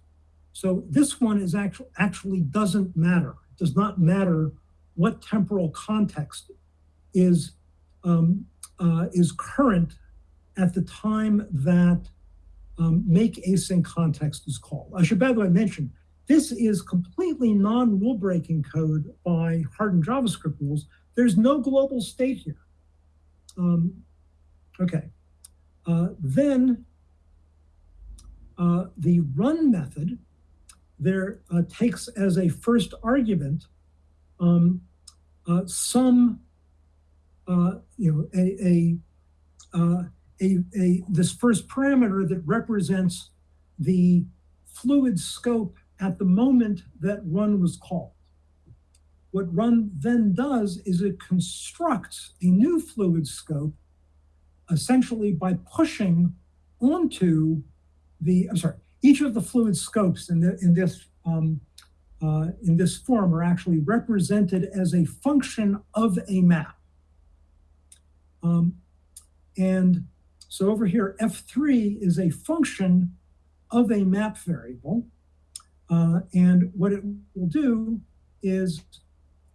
Speaker 1: So this one is actually actually doesn't matter does not matter what temporal context is, um, uh, is current at the time that um, make async context is called. I should, by the way, mention, this is completely non-rule breaking code by hardened JavaScript rules. There's no global state here. Um, okay. Uh, then uh, the run method there uh, takes as a first argument um, uh, some, uh, you know, a, a, uh, a, a, this first parameter that represents the fluid scope at the moment that run was called. What run then does is it constructs a new fluid scope essentially by pushing onto the, I'm sorry, each of the fluid scopes in, the, in this um, uh, in this form are actually represented as a function of a map. Um, and so over here, F3 is a function of a map variable. Uh, and what it will do is,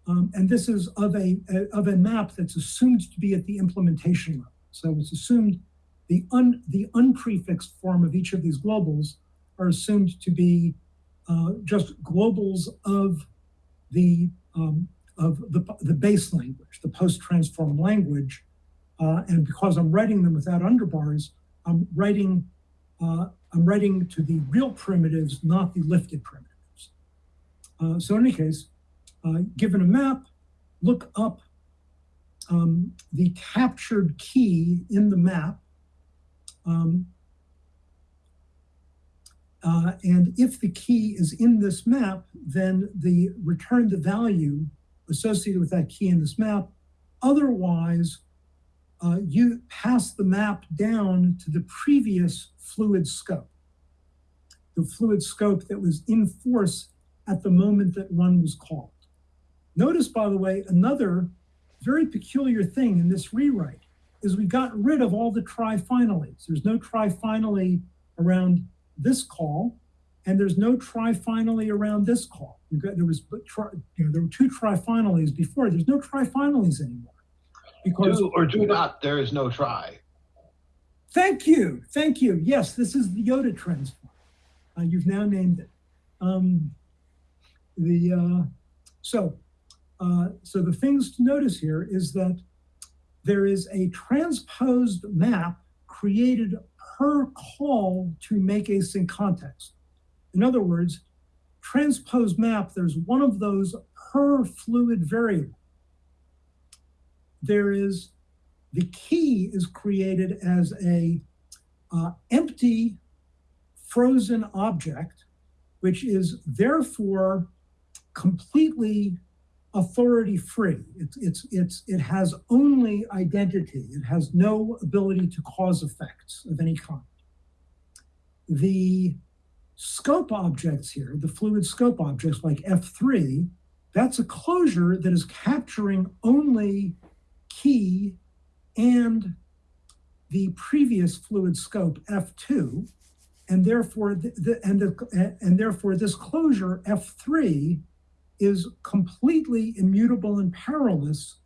Speaker 1: um, and this is of a, a, of a map that's assumed to be at the implementation level. So it's assumed the un the unprefixed form of each of these globals are assumed to be uh, just globals of the um, of the, the base language, the post-transform language. Uh, and because I'm writing them without underbars, I'm writing uh, I'm writing to the real primitives, not the lifted primitives. Uh, so in any case, uh, given a map, look up um, the captured key in the map um, uh, and if the key is in this map, then the return the value associated with that key in this map. Otherwise, uh, you pass the map down to the previous fluid scope, the fluid scope that was in force at the moment that one was called. Notice, by the way, another very peculiar thing in this rewrite is we got rid of all the try-finallys. There's no try-finally around this call, and there's no try-finally around this call. Got, there was tri, you know, there were two try-finallys before. There's no try-finallys anymore.
Speaker 10: Because do or do not, there is no try.
Speaker 1: Thank you, thank you. Yes, this is the Yoda transform. Uh, you've now named it. Um, the uh, so uh, so the things to notice here is that there is a transposed map created per call to make async context. In other words, transpose map, there's one of those per fluid variable. There is, the key is created as a uh, empty frozen object, which is therefore completely authority free. It's, it's, it's, it has only identity. It has no ability to cause effects of any kind. The scope objects here, the fluid scope objects like F3, that's a closure that is capturing only key and the previous fluid scope F2, and therefore the, the, and the, and therefore this closure F3 is completely immutable and powerless,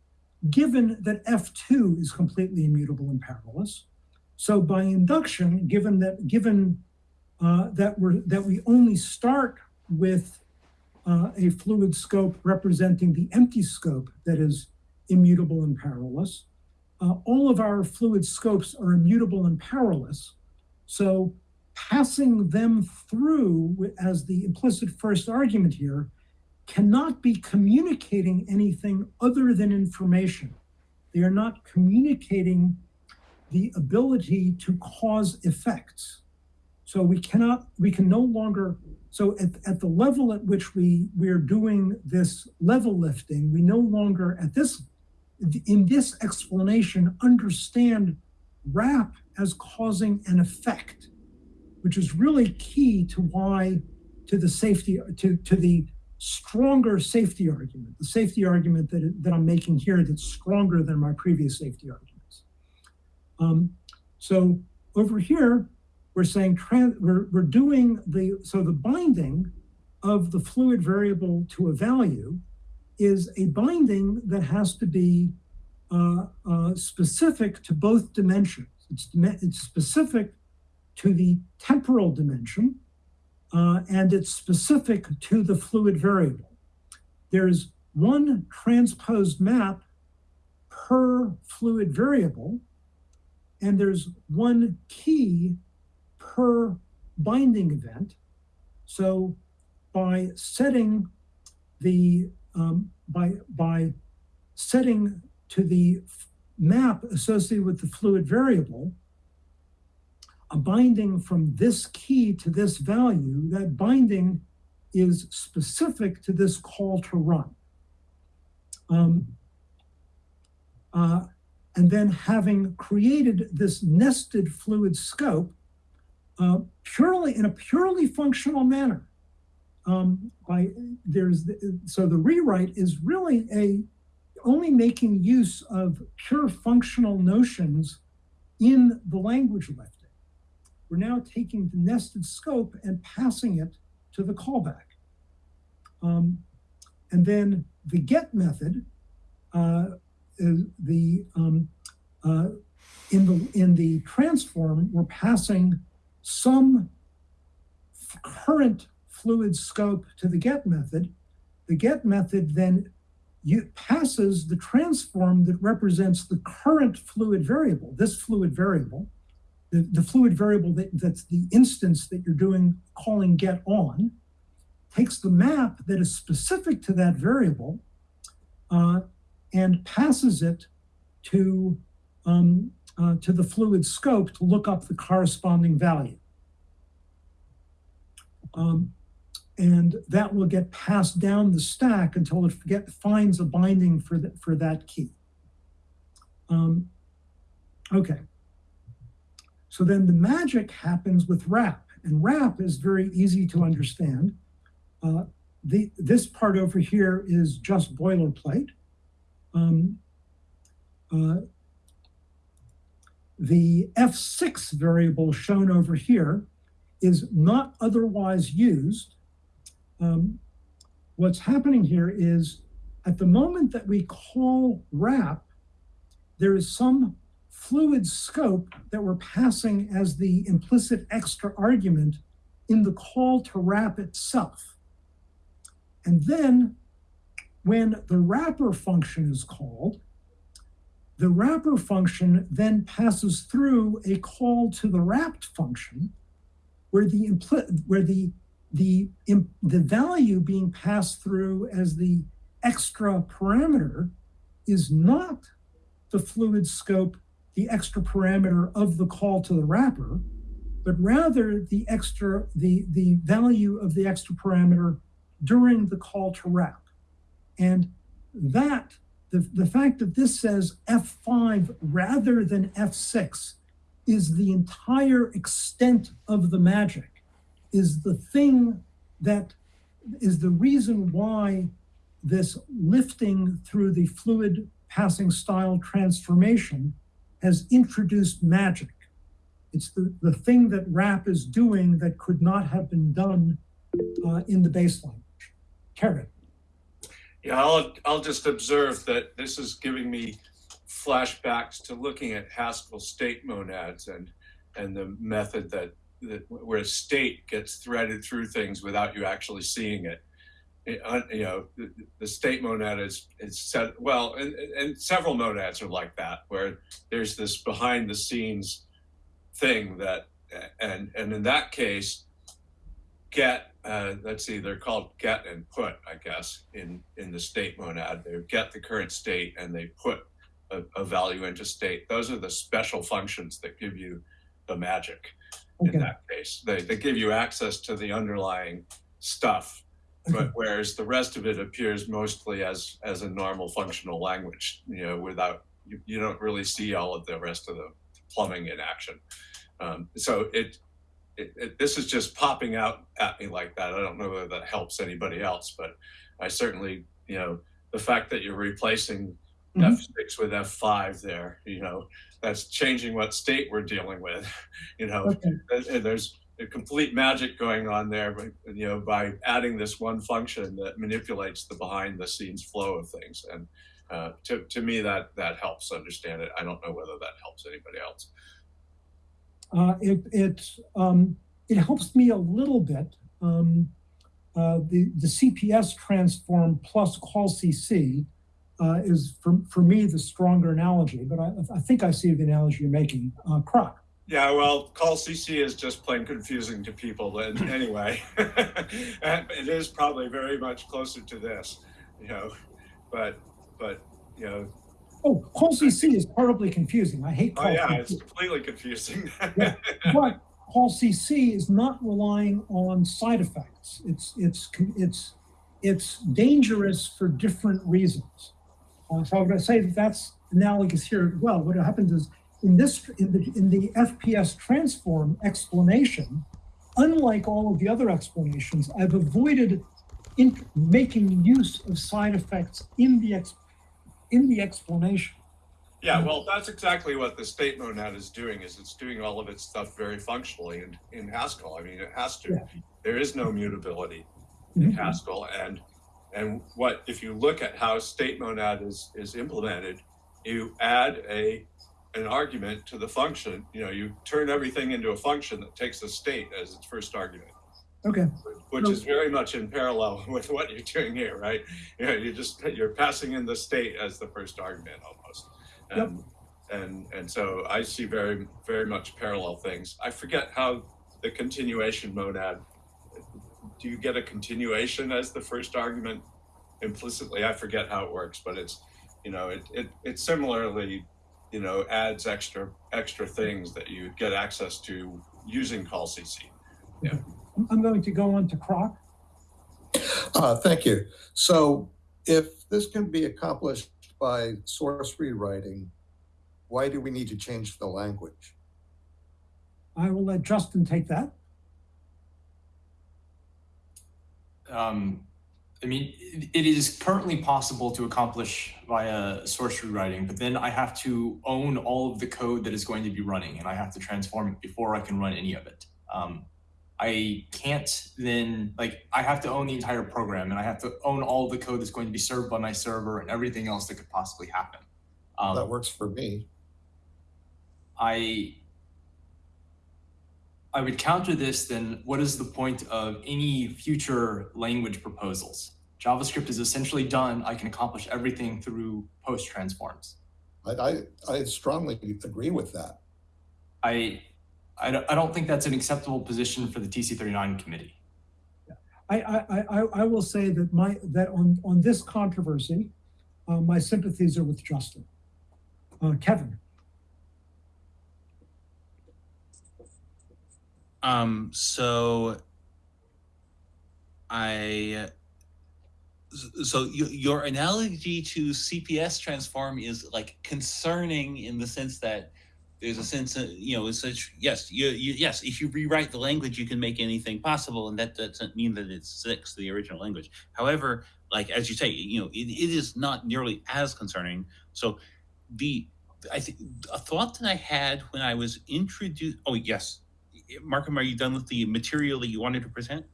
Speaker 1: given that F2 is completely immutable and powerless. So by induction, given that given uh, that we're that we only start with uh, a fluid scope representing the empty scope that is immutable and powerless, uh, all of our fluid scopes are immutable and powerless. So passing them through as the implicit first argument here cannot be communicating anything other than information. They are not communicating the ability to cause effects. So we cannot, we can no longer, so at, at the level at which we, we're doing this level lifting, we no longer at this, in this explanation, understand wrap as causing an effect, which is really key to why, to the safety, to, to the stronger safety argument, the safety argument that, that I'm making here that's stronger than my previous safety arguments. Um, so over here, we're saying we're, we're doing the, so the binding of the fluid variable to a value is a binding that has to be uh, uh, specific to both dimensions. It's, it's specific to the temporal dimension, uh, and it's specific to the fluid variable. There's one transposed map per fluid variable, and there's one key per binding event. So by setting the um, by by setting to the map associated with the fluid variable, a binding from this key to this value, that binding is specific to this call to run. Um, uh, and then having created this nested fluid scope uh, purely in a purely functional manner. Um, by there's the, so the rewrite is really a only making use of pure functional notions in the language lifting. We're now taking the nested scope and passing it to the callback. Um, and then the get method uh, the um, uh, in the in the transform we're passing some current fluid scope to the get method. The get method then passes the transform that represents the current fluid variable, this fluid variable, the, the fluid variable that, that's the instance that you're doing calling get on, takes the map that is specific to that variable uh, and passes it to um, uh, to the fluid scope to look up the corresponding value. Um, and that will get passed down the stack until it get, finds a binding for, the, for that key. Um, okay. So then the magic happens with wrap, and wrap is very easy to understand. Uh, the, this part over here is just boilerplate. Um, uh, the F6 variable shown over here is not otherwise used. Um, what's happening here is at the moment that we call wrap, there is some fluid scope that we're passing as the implicit extra argument in the call to wrap itself. And then when the wrapper function is called, the wrapper function then passes through a call to the wrapped function where the impl- where the the the value being passed through as the extra parameter is not the fluid scope the extra parameter of the call to the wrapper but rather the extra the the value of the extra parameter during the call to wrap. And that the, the fact that this says F5 rather than F6 is the entire extent of the magic, is the thing that is the reason why this lifting through the fluid passing style transformation has introduced magic. It's the, the thing that wrap is doing that could not have been done uh, in the base language. Karen.
Speaker 8: Yeah, I'll, I'll just observe that this is giving me flashbacks to looking at Haskell state monads and, and the method that, that where state gets threaded through things without you actually seeing it. Uh, you know, the, the state monad is, is set, well, and, and several monads are like that, where there's this behind the scenes thing that, and, and in that case, get uh, let's see, they're called get and put, I guess, in, in the state monad. They get the current state and they put a, a value into state. Those are the special functions that give you the magic
Speaker 1: Okay.
Speaker 8: in that case. They, they give you access to the underlying stuff, but whereas the rest of it appears mostly as, as a normal functional language, you know, without, you, you don't really see all of the rest of the plumbing in action. Um, so it, it, it, this is just popping out at me like that. I don't know whether that helps anybody else, but I certainly, you know, the fact that you're replacing
Speaker 1: Mhm.
Speaker 8: F6 with F5 there, you know, that's changing what state we're dealing with. [laughs] You know,
Speaker 1: Okay.
Speaker 8: and, and there's complete magic going on there, but you know, by adding this one function that manipulates the behind the scenes flow of things. And uh, to, to me, that that helps understand it. I don't know whether that helps anybody else.
Speaker 1: Uh, it it um, it helps me a little bit. Um, uh, the the CPS transform plus call CC uh, is for for me the stronger analogy, but I, I think I see the analogy you're making. Uh, Croc.
Speaker 8: Yeah, well, call CC is just plain confusing to people. And [laughs] anyway, [laughs] and it is probably very much closer to this, you know, but but you know,
Speaker 1: Oh, call CC is horribly confusing. I hate call.
Speaker 8: oh
Speaker 1: call
Speaker 8: yeah,
Speaker 1: CC.
Speaker 8: it's completely confusing.
Speaker 1: Yeah. but call CC is not relying on side effects. It's it's it's it's dangerous for different reasons. Uh, so I'm going to say that that's analogous here as well. What happens is in this in the in the FPS transform explanation, unlike all of the other explanations, I've avoided in making use of side effects in the ex, in the explanation.
Speaker 8: Yeah, well, that's exactly what the state monad is doing. Is it's doing all of its stuff very functionally in, in Haskell. I mean, it has to.
Speaker 1: Yeah.
Speaker 8: There is no mutability in
Speaker 1: Mhm.
Speaker 8: Haskell, and and what if you look at how state monad is is implemented, you add a an argument to the function. You know, you turn everything into a function that takes a state as its first argument
Speaker 1: Okay.
Speaker 8: which is very much in parallel [laughs] with what you're doing here, right? You know, you just you're passing in the state as the first argument almost,
Speaker 1: Yep.
Speaker 8: and and and so I see very very much parallel things. I forget how the continuation monad. Do you get a continuation as the first argument implicitly? I forget how it works, but it's you know it it it similarly you know adds extra extra things that you get access to using call CC.
Speaker 1: I'm- I'm going to go on to Croc.
Speaker 12: Uh, thank you. So if this can be accomplished by source rewriting, why do we need to change the language?
Speaker 1: I will let Justin take that.
Speaker 7: Um, I mean, it, is currently possible to accomplish via source rewriting, but then I have to own all of the code that is going to be running, and I have to transform it before I can run any of it. Um, I can't then like I have to own the entire program, and I have to own all the code that's going to be served by my server and everything else that could possibly happen. Um,
Speaker 12: That works for me.
Speaker 7: I I would counter this then what is the point of any future language proposals? JavaScript is essentially done. I can accomplish everything through post transforms.
Speaker 12: I, I, I strongly agree with that.
Speaker 7: I, I don't, I don't think that's an acceptable position for the TC thirty-nine committee.
Speaker 1: I, I, I, I- I will say that my, that on, on this controversy, uh, my sympathies are with Justin. Uh, Kevin,
Speaker 4: Um, so I so your analogy to CPS transform is like concerning in the sense that there's a sense of you know it's such yes you, you yes if you rewrite the language you can make anything possible and that doesn't mean that it sticks to the original language. However like as you say you know it, it is not nearly as concerning. So the i think a thought that i had when i was introduced oh yes markham are you done with the material that you wanted to present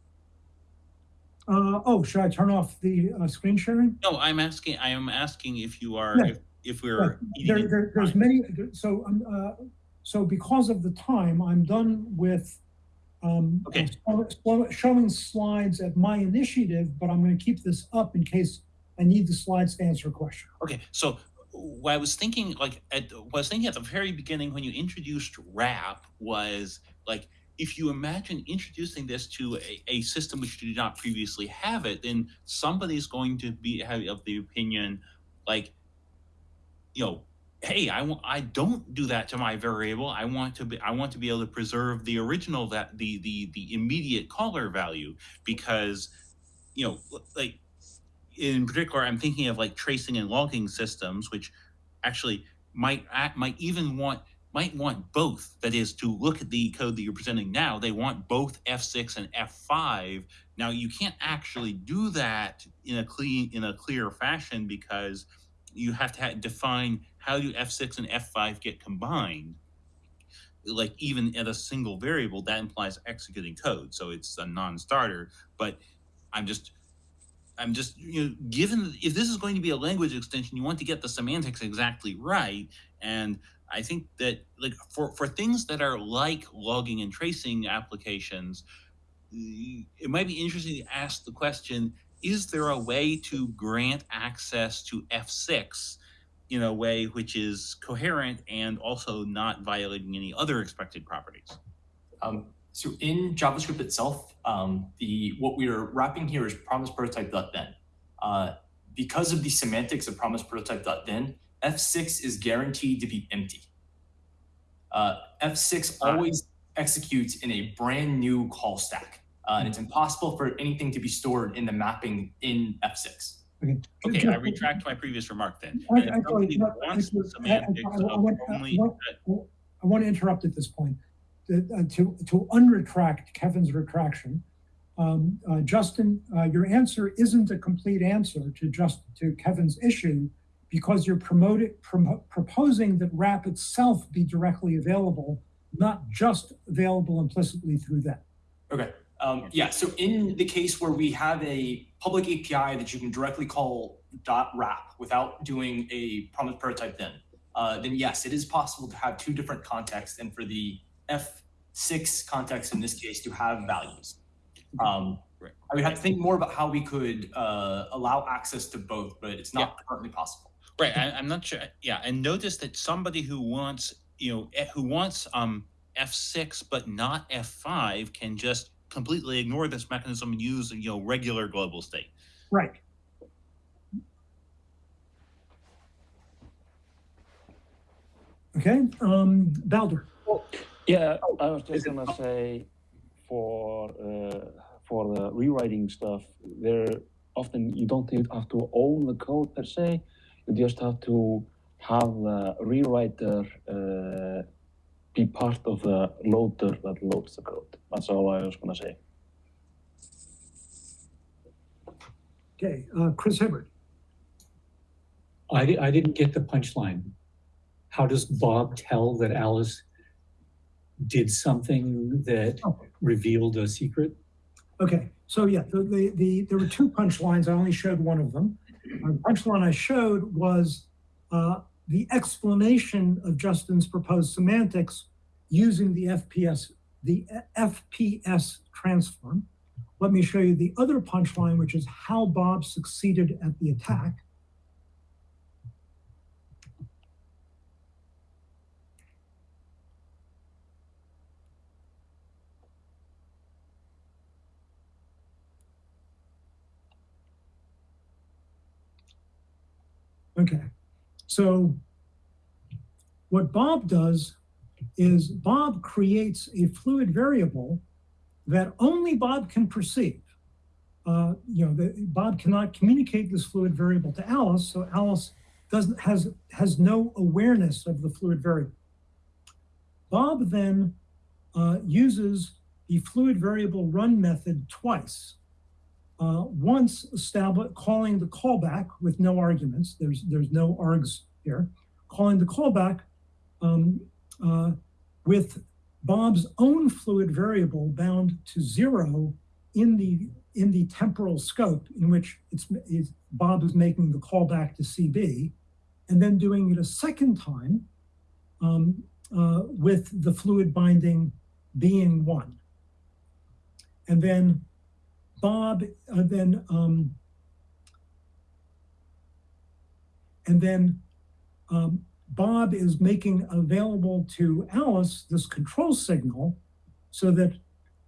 Speaker 1: uh, oh, should I turn off the, uh, screen sharing?
Speaker 4: no i'm asking i am asking if you are
Speaker 1: Yeah.
Speaker 4: if, if we're
Speaker 1: There, there, there's many, so, um, uh, so because of the time, I'm done with, um,
Speaker 4: Okay.
Speaker 1: showing slides at my initiative, but I'm gonna keep this up in case I need the slides to answer a question.
Speaker 4: Okay, so what I was thinking, like, at, what I was thinking at the very beginning when you introduced wrap was like, if you imagine introducing this to a, a system which did not previously have it, then somebody's going to be have of the opinion, like, you know, hey, I want I don't do that to my variable. I want to be I want to be able to preserve the original that the the the immediate caller value because, you know, like in particular, I'm thinking of like tracing and logging systems, which actually might act, might even want might want both. That is to look at the code that you're presenting now. They want both F6 and F5. Now you can't actually do that in a clean in a clear fashion because you have to define how do F6 and F5 get combined. Like even at a single variable, that implies executing code, so it's a non-starter. But I'm just I'm just you know, given if this is going to be a language extension, you want to get the semantics exactly right. And I think that like for for things that are like logging and tracing applications, it might be interesting to ask the question: Is there a way to grant access to F6 in a way which is coherent and also not violating any other expected properties?
Speaker 7: Um, so in JavaScript itself, um, the what we are wrapping here is promise prototype.then. Uh, because of the semantics of promise prototype.then, F6 is guaranteed to be empty. Uh, F6
Speaker 4: Ah.
Speaker 7: always executes in a brand new call stack, uh, and it's impossible for anything to be stored in the mapping in F6.
Speaker 4: Okay, I retract my previous remark then.
Speaker 1: Want- I want to interrupt at this point. To, uh, to, to unretract Kevin's retraction, um, uh, Justin, uh, your answer isn't a complete answer to just, to Kevin's issue because you're promoting, promo- proposing that wrap itself be directly available, not just available implicitly through that.
Speaker 7: Okay. Um, yeah. So in the case where we have a public API that you can directly call .wrap without doing a promise prototype, then uh, then yes, it is possible to have two different contexts, and for the F6 context in this case to have values. Um,
Speaker 4: Right.
Speaker 7: I would have to think more about how we could uh, allow access to both, but it's not currently possible.
Speaker 4: Right, I, I'm not sure. Yeah, and notice that somebody who wants, you know, eh, who wants um F6 but not F5 can just completely ignore this mechanism and use, you know, regular global state.
Speaker 1: Right. Okay, um, Baldur.
Speaker 9: Yeah, I was just gonna say for uh, for the rewriting stuff, there often you don't even have to own the code per se. You just have to have the rewriter uh, be part of the loader that loads the code. That's all I was gonna say.
Speaker 1: Okay, uh, Chris Hibbert.
Speaker 5: I, di- I didn't get the punchline. How does Bob tell that Alice did something that
Speaker 1: Okay.
Speaker 5: revealed a secret?
Speaker 1: Okay, so yeah, the, the, the, there were two punchlines. I only showed one of them. The punchline I showed was uh, the explanation of Justin's proposed semantics using the FPS, the FPS transform. Let me show you the other punchline, which is how Bob succeeded at the attack. Okay, so what Bob does is Bob creates a fluid variable that only Bob can perceive. Uh, you know, the, Bob cannot communicate this fluid variable to Alice, so Alice doesn't has has no awareness of the fluid variable. Bob then uh, uses the fluid variable run method twice. Uh, once calling the callback with no arguments. There's there's no args here. Calling the callback um, uh, with Bob's own fluid variable bound to zero in the in the temporal scope in which it's, it's Bob is making the callback to CB, and then doing it a second time um, uh, with the fluid binding being one. And then Bob, uh, then, um, and then um, Bob is making available to Alice this control signal so that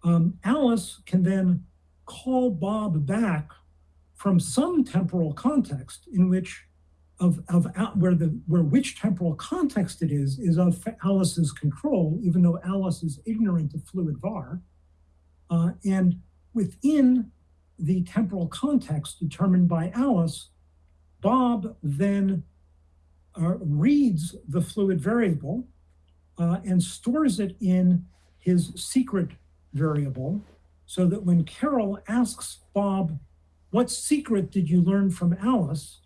Speaker 1: um, Alice can then call Bob back from some temporal context in which of, of where the where which temporal context it is is of Alice's control, even though Alice is ignorant of fluid var. Uh, and within the temporal context determined by Alice, Bob then uh, reads the fluid variable uh, and stores it in his secret variable so that when Carol asks Bob, what secret did you learn from Alice?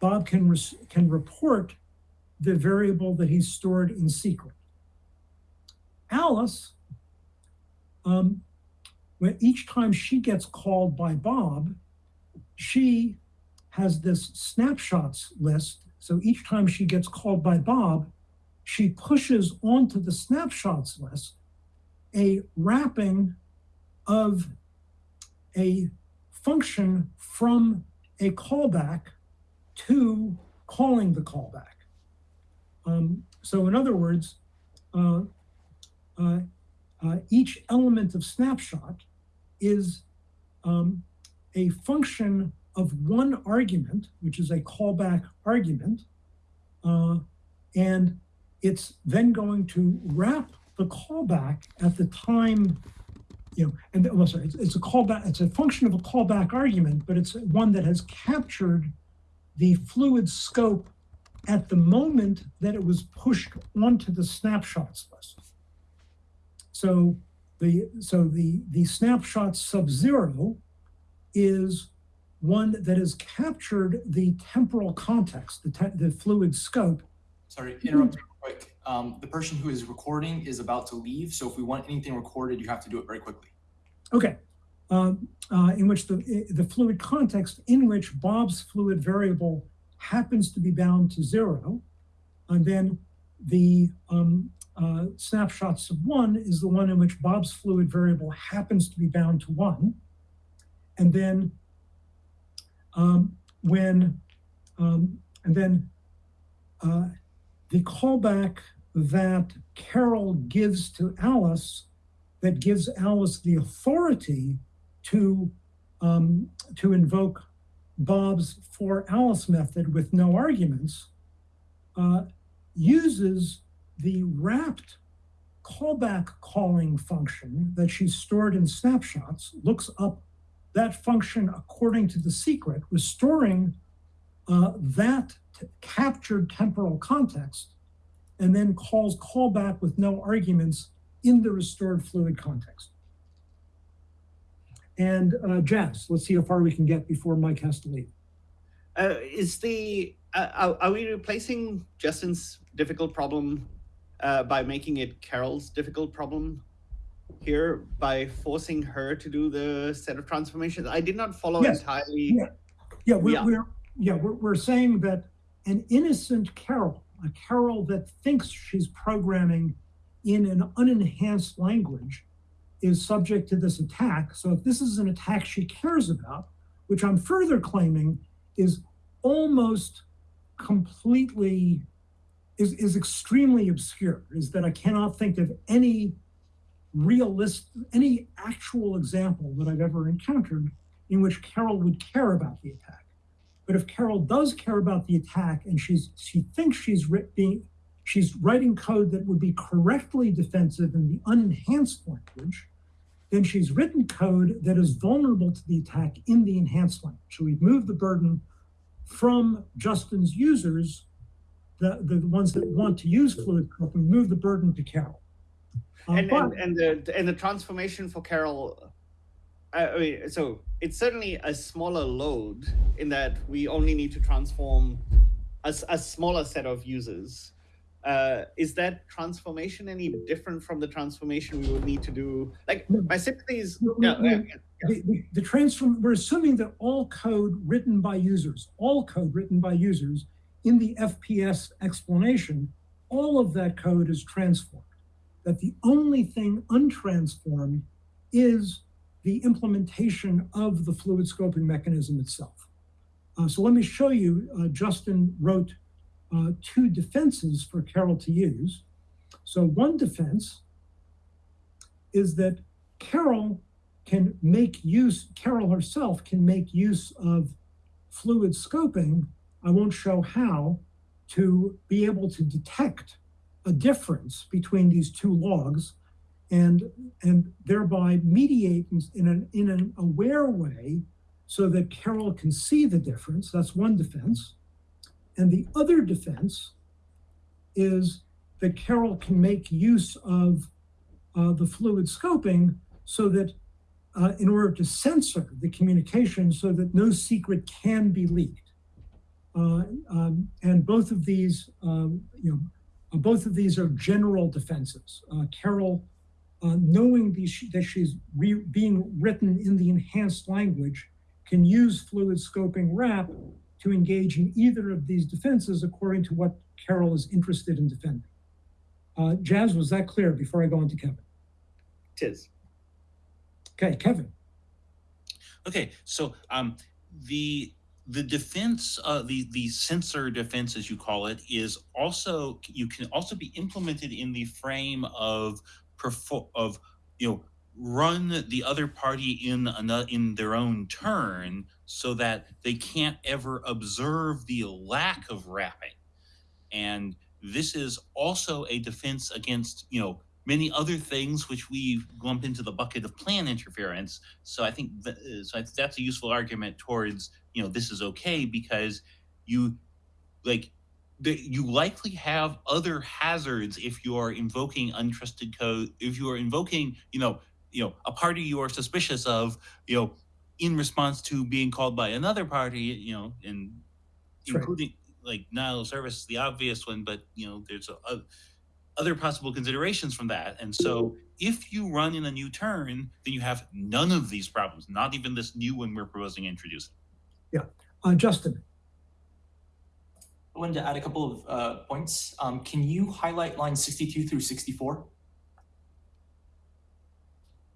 Speaker 1: Bob can, can report the variable that he's stored in secret. Alice, um, when each time she gets called by Bob, she has this snapshots list. So each time she gets called by Bob, she pushes onto the snapshots list a wrapping of a function from a callback to calling the callback. Um, so in other words, uh, uh, uh, each element of snapshot is um, a function of one argument, which is a callback argument, uh, and it's then going to wrap the callback at the time you know, and well, sorry, it's, it's, a callback, it's a function of a callback argument, but it's one that has captured the fluid scope at the moment that it was pushed onto the snapshots list. So the so the the snapshot sub zero is one that has captured the temporal context, the, the fluid scope.
Speaker 7: Sorry, interrupt real quick. Um, the person who is recording is about to leave, so if we want anything recorded, you have to do it very quickly.
Speaker 1: Okay, um, uh, in which the, the fluid context in which Bob's fluid variable happens to be bound to zero, and then the um, uh, snapshot sub one is the one in which Bob's fluid variable happens to be bound to one. And then um, when, um, and then uh, the callback that Carol gives to Alice that gives Alice the authority to, um, to invoke Bob's for Alice method with no arguments, uh, uses the wrapped callback calling function that she's stored in snapshots, looks up that function according to the secret, restoring uh, that captured temporal context, and then calls callback with no arguments in the restored fluid context. And uh, Jazz, let's see how far we can get before Mike has to leave.
Speaker 11: Uh, is the uh, are we replacing Justin's difficult problem uh, by making it Carol's difficult problem here by forcing her to do the set of transformations? I did not follow
Speaker 1: yes.
Speaker 11: entirely.
Speaker 1: Yeah, yeah, we're, yeah. We're, yeah we're, we're saying that an innocent Carol, a Carol that thinks she's programming in an unenhanced language, is subject to this attack. So if this is an attack she cares about, which I'm further claiming is almost completely is, is extremely obscure, is that I cannot think of any realist, any actual example that I've ever encountered in which Carol would care about the attack. But if Carol does care about the attack and she's she thinks she's being she's writing code that would be correctly defensive in the unenhanced language, then she's written code that is vulnerable to the attack in the enhanced language. So we've moved the burden from Justin's users, the, the ones that want to use fluid code, we move the burden to Carol. Uh,
Speaker 11: and,
Speaker 1: but-
Speaker 11: and and the and the transformation for Carol, I, I mean, so it's certainly a smaller load in that we only need to transform a, a smaller set of users. Uh, is that transformation any different from the transformation we would need to do? Like my sympathies.
Speaker 1: No, no,
Speaker 11: yeah, yeah, yeah.
Speaker 1: the, the, the transform we're assuming that all code written by users all code written by users in the fps explanation all of that code is transformed that the only thing untransformed is the implementation of the fluid scoping mechanism itself Uh, so let me show you uh, justin wrote uh, two defenses for carol to use so one defense is that carol can make use, Carol herself can make use of fluid scoping, I won't show how, to be able to detect a difference between these two logs and, and thereby mediate in, in an, in an aware way so that Carol can see the difference. That's one defense. And the other defense is that Carol can make use of uh, the fluid scoping so that uh, in order to censor the communication so that no secret can be leaked. Uh, um, and both of these, um, you know, uh, both of these are general defenses. Uh, Carol, uh, knowing that she's being written in the enhanced language, can use fluid scoping wrap to engage in either of these defenses according to what Carol is interested in defending. Uh, Jazz, was that clear before I go on to Kevin?
Speaker 11: Tis.
Speaker 1: Okay, Kevin.
Speaker 4: Okay, so um, the the defense, uh, the the censor defense, as you call it, is also you can also be implemented in the frame of perfor- of you know run the other party in in their own turn so that they can't ever observe the lack of wrapping and this is also a defense against you know many other things which we lump into the bucket of plan interference. So i think that, uh, so that's a useful argument towards you know this is okay because you like you likely have other hazards if you are invoking untrusted code if you are invoking you know you know a party you are suspicious of you know in response to being called by another party you know and
Speaker 1: That's right.
Speaker 4: including like denial of service is the obvious one but you know there's a, a, other possible considerations from that and so if you run in a new turn then you have none of these problems not even this new one we're proposing introducing yeah
Speaker 1: Uh, Justin.
Speaker 7: I wanted to add a couple of uh, points. Um, can you highlight lines 62 through 64?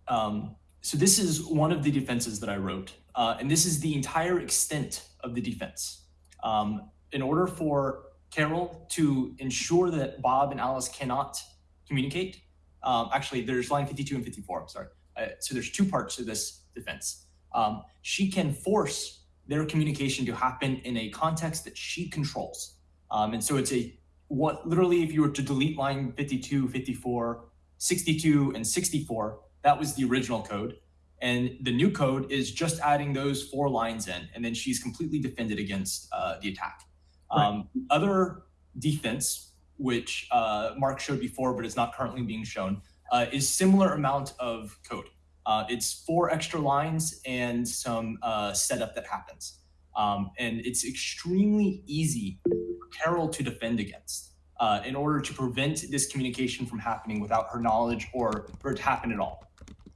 Speaker 7: Um, so this is one of the defenses that I wrote, uh, and this is the entire extent of the defense. Um, in order for Carol to ensure that Bob and Alice cannot communicate, um, actually, there's line 52 and 54. I'm sorry. Uh, so there's two parts to this defense. Um, she can force their communication to happen in a context that she controls. Um, and so it's a what literally if you were to delete line 52, 54, 62, and 64, that was the original code. And the new code is just adding those four lines in, and then she's completely defended against uh, the attack. Um, Other defense, which uh, Mark showed before, but is not currently being shown, uh, is similar amount of code. Uh, it's four extra lines and some uh, setup that happens. Um, and it's extremely easy for Carol to defend against uh, in order to prevent this communication from happening without her knowledge or for it to happen at all.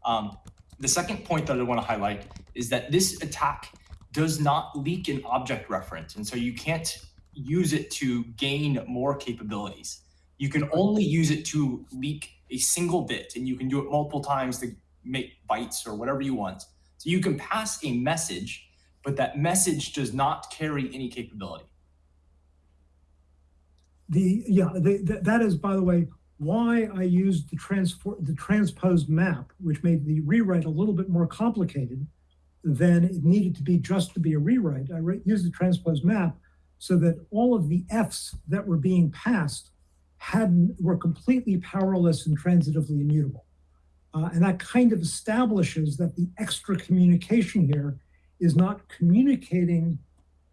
Speaker 7: Um, the second point that I want to highlight is that this attack does not leak an object reference. And so you can't use it to gain more capabilities. You can only use it to leak a single bit, and you can do it multiple times to make bytes or whatever you want. So you can pass a message, but that message does not carry any capability.
Speaker 1: The yeah, the, the, that is by the way why I used the transfer the transposed map, which made the rewrite a little bit more complicated, than it needed to be just to be a rewrite. I re- used the transpose map so that all of the Fs that were being passed had were completely powerless and transitively immutable. Uh, and that kind of establishes that the extra communication here is not communicating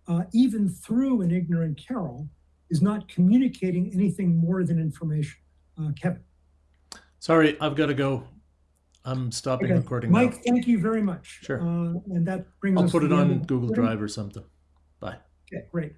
Speaker 1: uh, even through an ignorant Carol, is not communicating anything more than information. Uh, Kevin.
Speaker 6: Sorry, I've got to go. I'm stopping
Speaker 1: Okay.
Speaker 6: recording
Speaker 1: Mike,
Speaker 6: now.
Speaker 1: thank you very much.
Speaker 6: Sure.
Speaker 1: Uh, and that brings
Speaker 6: I'll
Speaker 1: us
Speaker 6: put
Speaker 1: to
Speaker 6: it
Speaker 1: the end
Speaker 6: on Google Drive or something. Bye.
Speaker 1: Okay, great.